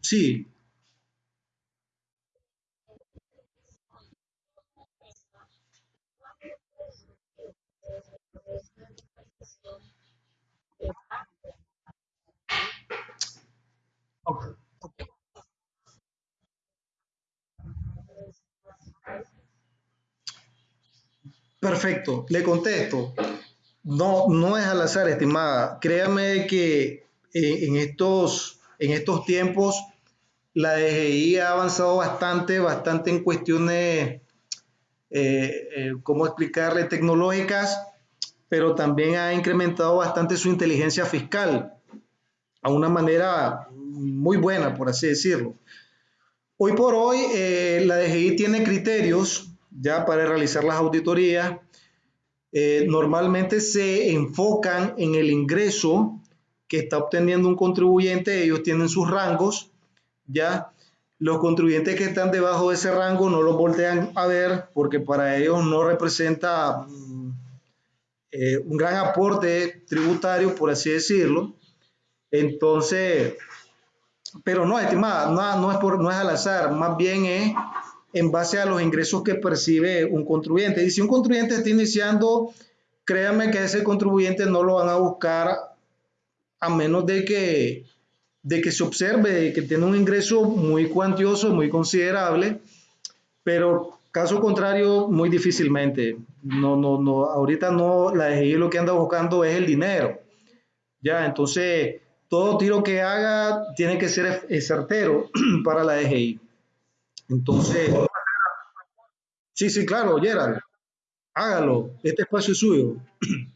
Sí. Perfecto, le contesto. No, no es al azar, estimada. Créame que eh, en, estos, en estos tiempos la DGI ha avanzado bastante, bastante en cuestiones, eh, eh, ¿cómo explicarle?, tecnológicas, pero también ha incrementado bastante su inteligencia fiscal a una manera muy buena, por así decirlo. Hoy por hoy, la DGI tiene criterios ya para realizar las auditorías. Eh, normalmente se enfocan en el ingreso que está obteniendo un contribuyente, ellos tienen sus rangos, ya los contribuyentes que están debajo de ese rango no los voltean a ver porque para ellos no representa mm, eh, un gran aporte tributario, por así decirlo. Entonces, Pero no, estimada, no, no, es por, no es al azar, más bien es en base a los ingresos que percibe un contribuyente. Y si un contribuyente está iniciando, créame que ese contribuyente no lo van a buscar a menos de que, de que se observe que tiene un ingreso muy cuantioso, muy considerable, pero caso contrario, muy difícilmente. No, no, no, ahorita no, la DGI lo que anda buscando es el dinero. Ya, entonces, todo tiro que haga tiene que ser certero para la DGI. Entonces, sí, sí, claro, Gerald, hágalo, este espacio es suyo.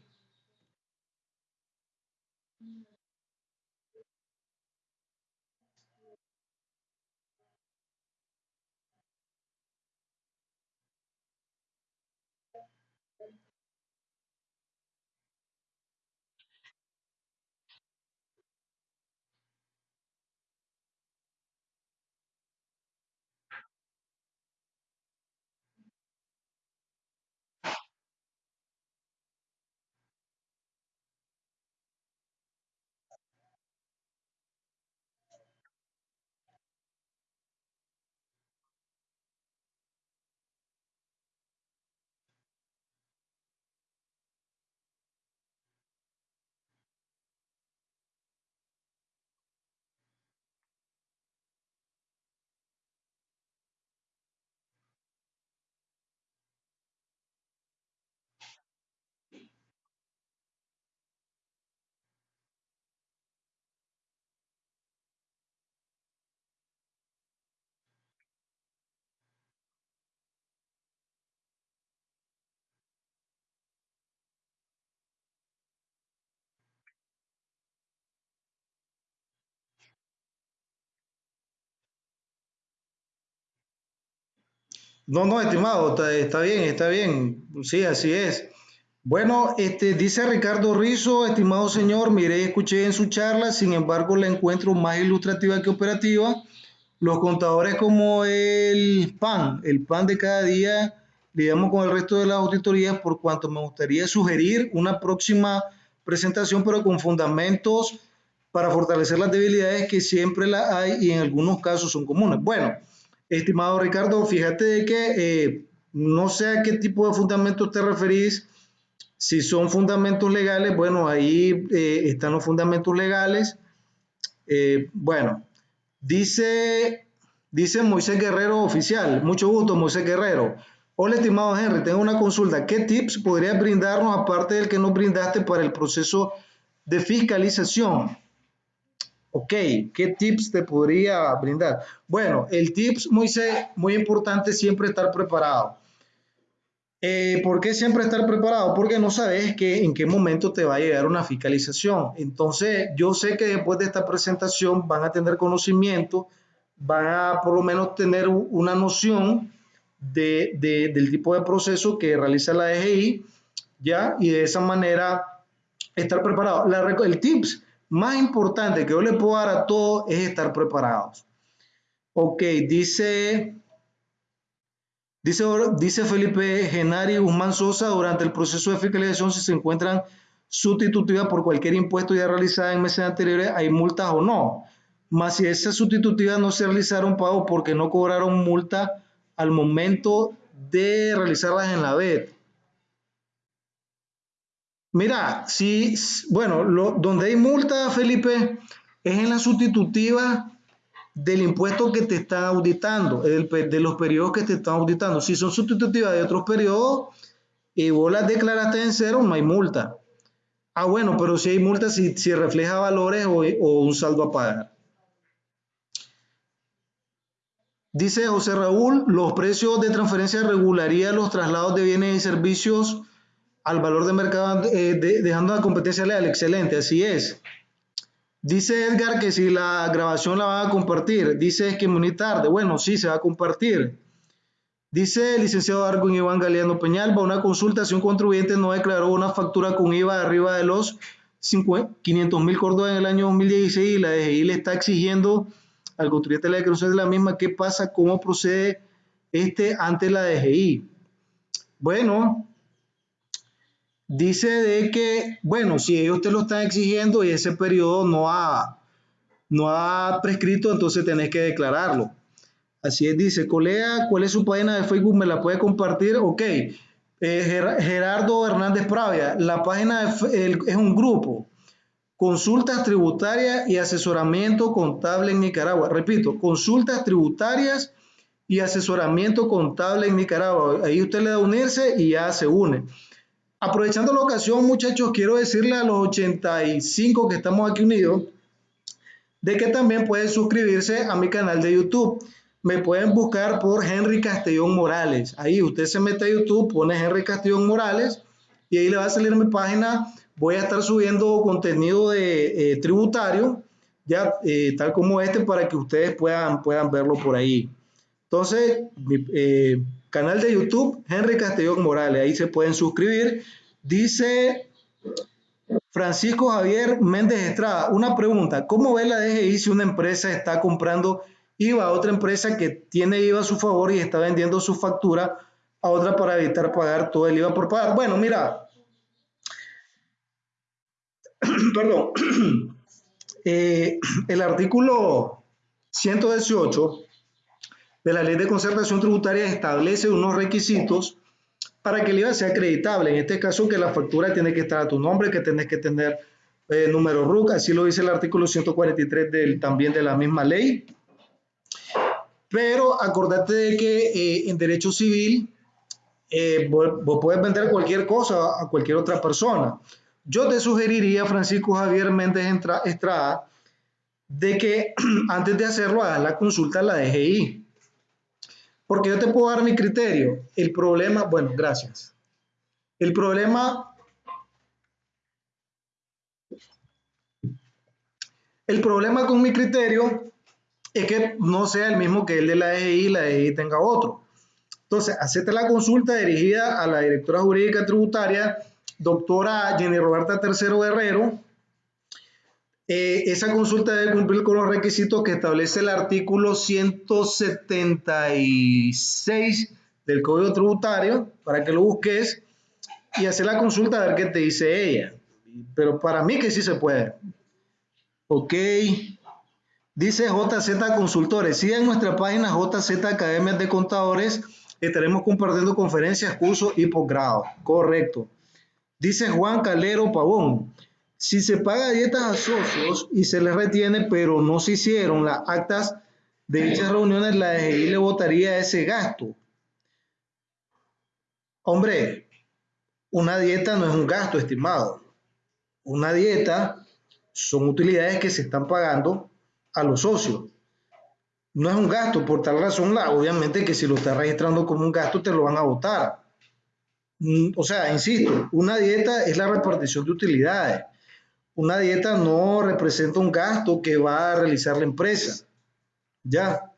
No, no, estimado, está, está bien, está bien. Sí, así es. Bueno, este, dice Ricardo Rizo, estimado señor, mire, escuché en su charla, sin embargo la encuentro más ilustrativa que operativa. Los contadores como el PAN, el PAN de cada día, digamos con el resto de las auditorías, por cuanto me gustaría sugerir una próxima presentación, pero con fundamentos para fortalecer las debilidades que siempre las hay y en algunos casos son comunes. Bueno, estimado Ricardo, fíjate de que eh, no sé a qué tipo de fundamentos te referís si son fundamentos legales, bueno, ahí eh, están los fundamentos legales. Eh, bueno, dice, dice Moisés Guerrero oficial, mucho gusto Moisés Guerrero. Hola, estimado Henry, tengo una consulta. ¿Qué tips podrías brindarnos aparte del que nos brindaste para el proceso de fiscalización? Ok, ¿qué tips te podría brindar? Bueno, el tips, Moisés, muy importante siempre estar preparado. Eh, ¿Por qué siempre estar preparado? Porque no sabes que, en qué momento te va a llegar una fiscalización. Entonces, yo sé que después de esta presentación van a tener conocimiento, van a por lo menos tener una noción de, del tipo de proceso que realiza la DGI, ¿ya? Y de esa manera estar preparado. El tips más importante que yo le puedo dar a todos es estar preparados. Ok, dice Dice, dice Felipe Genari Guzmán Sosa, durante el proceso de fiscalización, si se encuentran sustitutivas por cualquier impuesto ya realizada en meses anteriores, ¿hay multas o no? Más si esas sustitutivas no se realizaron pago porque no cobraron multa al momento de realizarlas en la BED. Mira, si, bueno, lo, donde hay multa, Felipe, es en la sustitutiva del impuesto que te están auditando, de los periodos que te están auditando. Si son sustitutivas de otros periodos y vos las declaraste en cero, no hay multa. Ah, bueno, pero si hay multa, si, si refleja valores o, o un saldo a pagar. Dice José Raúl, los precios de transferencia regularían los traslados de bienes y servicios al valor de mercado, eh, dejando la competencia leal. Excelente, así es. Dice Edgar que si la grabación la van a compartir. Dice que muy tarde. Bueno, sí, se va a compartir. Dice el licenciado Argon Iván Galeano Peñalba, una consulta si un contribuyente no declaró una factura con IVA arriba de los 500 mil córdobas en el año 2016 y la DGI le está exigiendo al contribuyente la declaración de la misma, ¿qué pasa? ¿Cómo procede este ante la DGI? Bueno, dice de que, bueno, si ellos te lo están exigiendo y ese periodo no ha, no ha prescrito, entonces tenés que declararlo. Así es, dice, colega, ¿cuál es su página de Facebook? ¿Me la puede compartir? Ok. Eh, Gerardo Hernández Pravia, la página es un grupo. Consultas tributarias y asesoramiento contable en Nicaragua. Repito, consultas tributarias y asesoramiento contable en Nicaragua. Ahí usted le da unirse y ya se une. Aprovechando la ocasión, muchachos, quiero decirle a los 85 que estamos aquí unidos de que también pueden suscribirse a mi canal de YouTube me pueden buscar por Henry Castellón Morales. Ahí usted se mete a YouTube, pone Henry Castellón Morales y ahí le va a salir mi página. Voy a estar subiendo contenido de eh, tributario, ya eh, tal como este, para que ustedes puedan, puedan verlo por ahí. Entonces, eh, canal de YouTube, Henry Castellón Morales, ahí se pueden suscribir. Dice Francisco Javier Méndez Estrada, una pregunta, ¿cómo ve la DGI si una empresa está comprando IVA a otra empresa que tiene IVA a su favor y está vendiendo su factura a otra para evitar pagar todo el IVA por pagar. Bueno, mira, perdón, eh, el artículo 118 de la Ley de Concertación Tributaria establece unos requisitos para que el IVA sea acreditable. En este caso, que la factura tiene que estar a tu nombre, que tenés que tener eh, número RUC, así lo dice el artículo 143 del, también de la misma ley. Pero acordate de que eh, en derecho civil eh, vos, puedes vender cualquier cosa a cualquier otra persona. Yo te sugeriría, Francisco Javier Méndez Estrada, de que antes de hacerlo hagas la consulta a la DGI. Porque yo te puedo dar mi criterio. El problema, bueno, gracias. El problema El problema con mi criterio es que no sea el mismo que el de la EGI y la EGI tenga otro. Entonces, acepte la consulta dirigida a la directora jurídica tributaria, doctora Jenny Roberta Tercero Guerrero. Eh, esa consulta debe cumplir con los requisitos que establece el artículo 176 del Código Tributario, para que lo busques y hacer la consulta a ver qué te dice ella. Pero para mí que sí se puede. Ok. Dice JZ Consultores, sigan nuestra página JZ Academias de Contadores, estaremos compartiendo conferencias, cursos y posgrado. Correcto. Dice Juan Calero Pavón, si se paga dietas a socios y se les retiene, pero no se hicieron las actas de dichas reuniones, la DGI le votaría ese gasto. Hombre, una dieta no es un gasto, estimado. Una dieta son utilidades que se están pagando a los socios. No es un gasto, por tal razón, la, obviamente que si lo estás registrando como un gasto, te lo van a votar. Mm, o sea, insisto, una dieta es la repartición de utilidades. Una dieta no representa un gasto que va a realizar la empresa. Ya.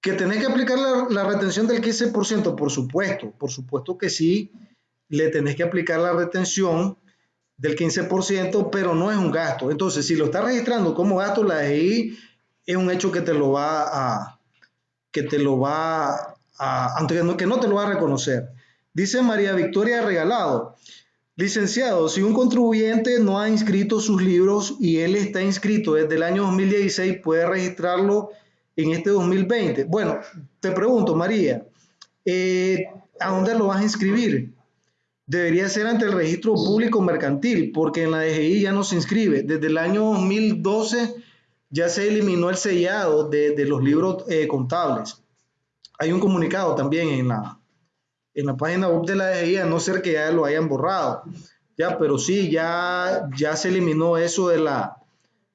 Que tenés que aplicar la, retención del 15%, por supuesto, por supuesto que sí, le tenés que aplicar la retención del 15%, pero no es un gasto. Entonces, si lo está registrando como gasto, la EI es un hecho que te lo va a, que te lo va a, aunque no, que no te lo va a reconocer. Dice María Victoria Regalado, licenciado, si un contribuyente no ha inscrito sus libros y él está inscrito desde el año 2016, ¿puede registrarlo en este 2020? Bueno, te pregunto, María, eh, ¿a dónde lo vas a inscribir? debería ser ante el registro público mercantil, porque en la DGI ya no se inscribe. Desde el año 2012 ya se eliminó el sellado de, los libros eh, contables. Hay un comunicado también en la, en la página web de la DGI, a no ser que ya lo hayan borrado. Ya, pero sí, ya, ya se eliminó eso de la,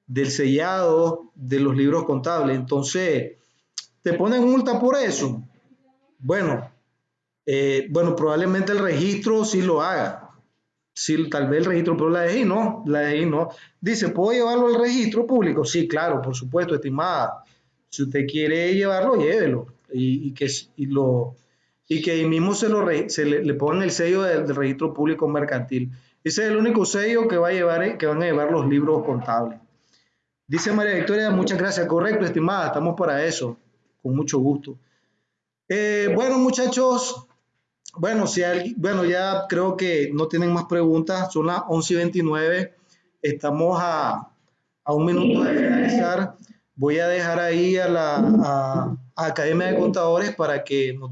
del sellado de los libros contables. Entonces, ¿te ponen multa por eso? Bueno, eh, bueno, probablemente el registro sí lo haga. Sí, tal vez el registro, pero la DGI no, la DGI no. Dice, ¿puedo llevarlo al registro público? Sí, claro, por supuesto, estimada. Si usted quiere llevarlo, llévelo. Y, que, lo, y que ahí mismo se, lo, se le, pongan el sello del, registro público mercantil. Ese es el único sello que, va a llevar, que van a llevar los libros contables. Dice María Victoria, muchas gracias. Correcto, estimada, estamos para eso. Con mucho gusto. Eh, bueno, muchachos, bueno, si bueno, ya creo que no tienen más preguntas, son las 11 y 29, estamos a, a un minuto de finalizar, voy a dejar ahí a la a, Academia de Contadores para que nos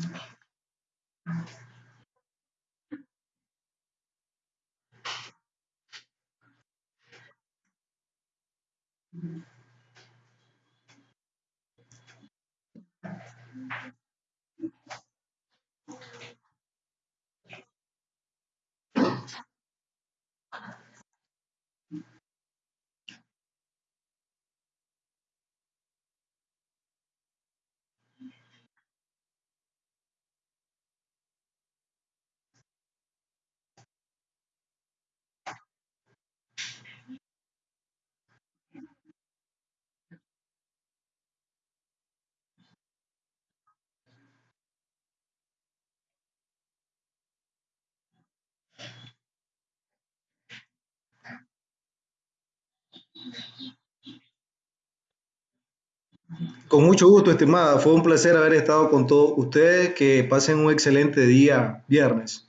Thank you. Con mucho gusto, estimada. Fue un placer haber estado con todos ustedes. Que pasen un excelente día viernes.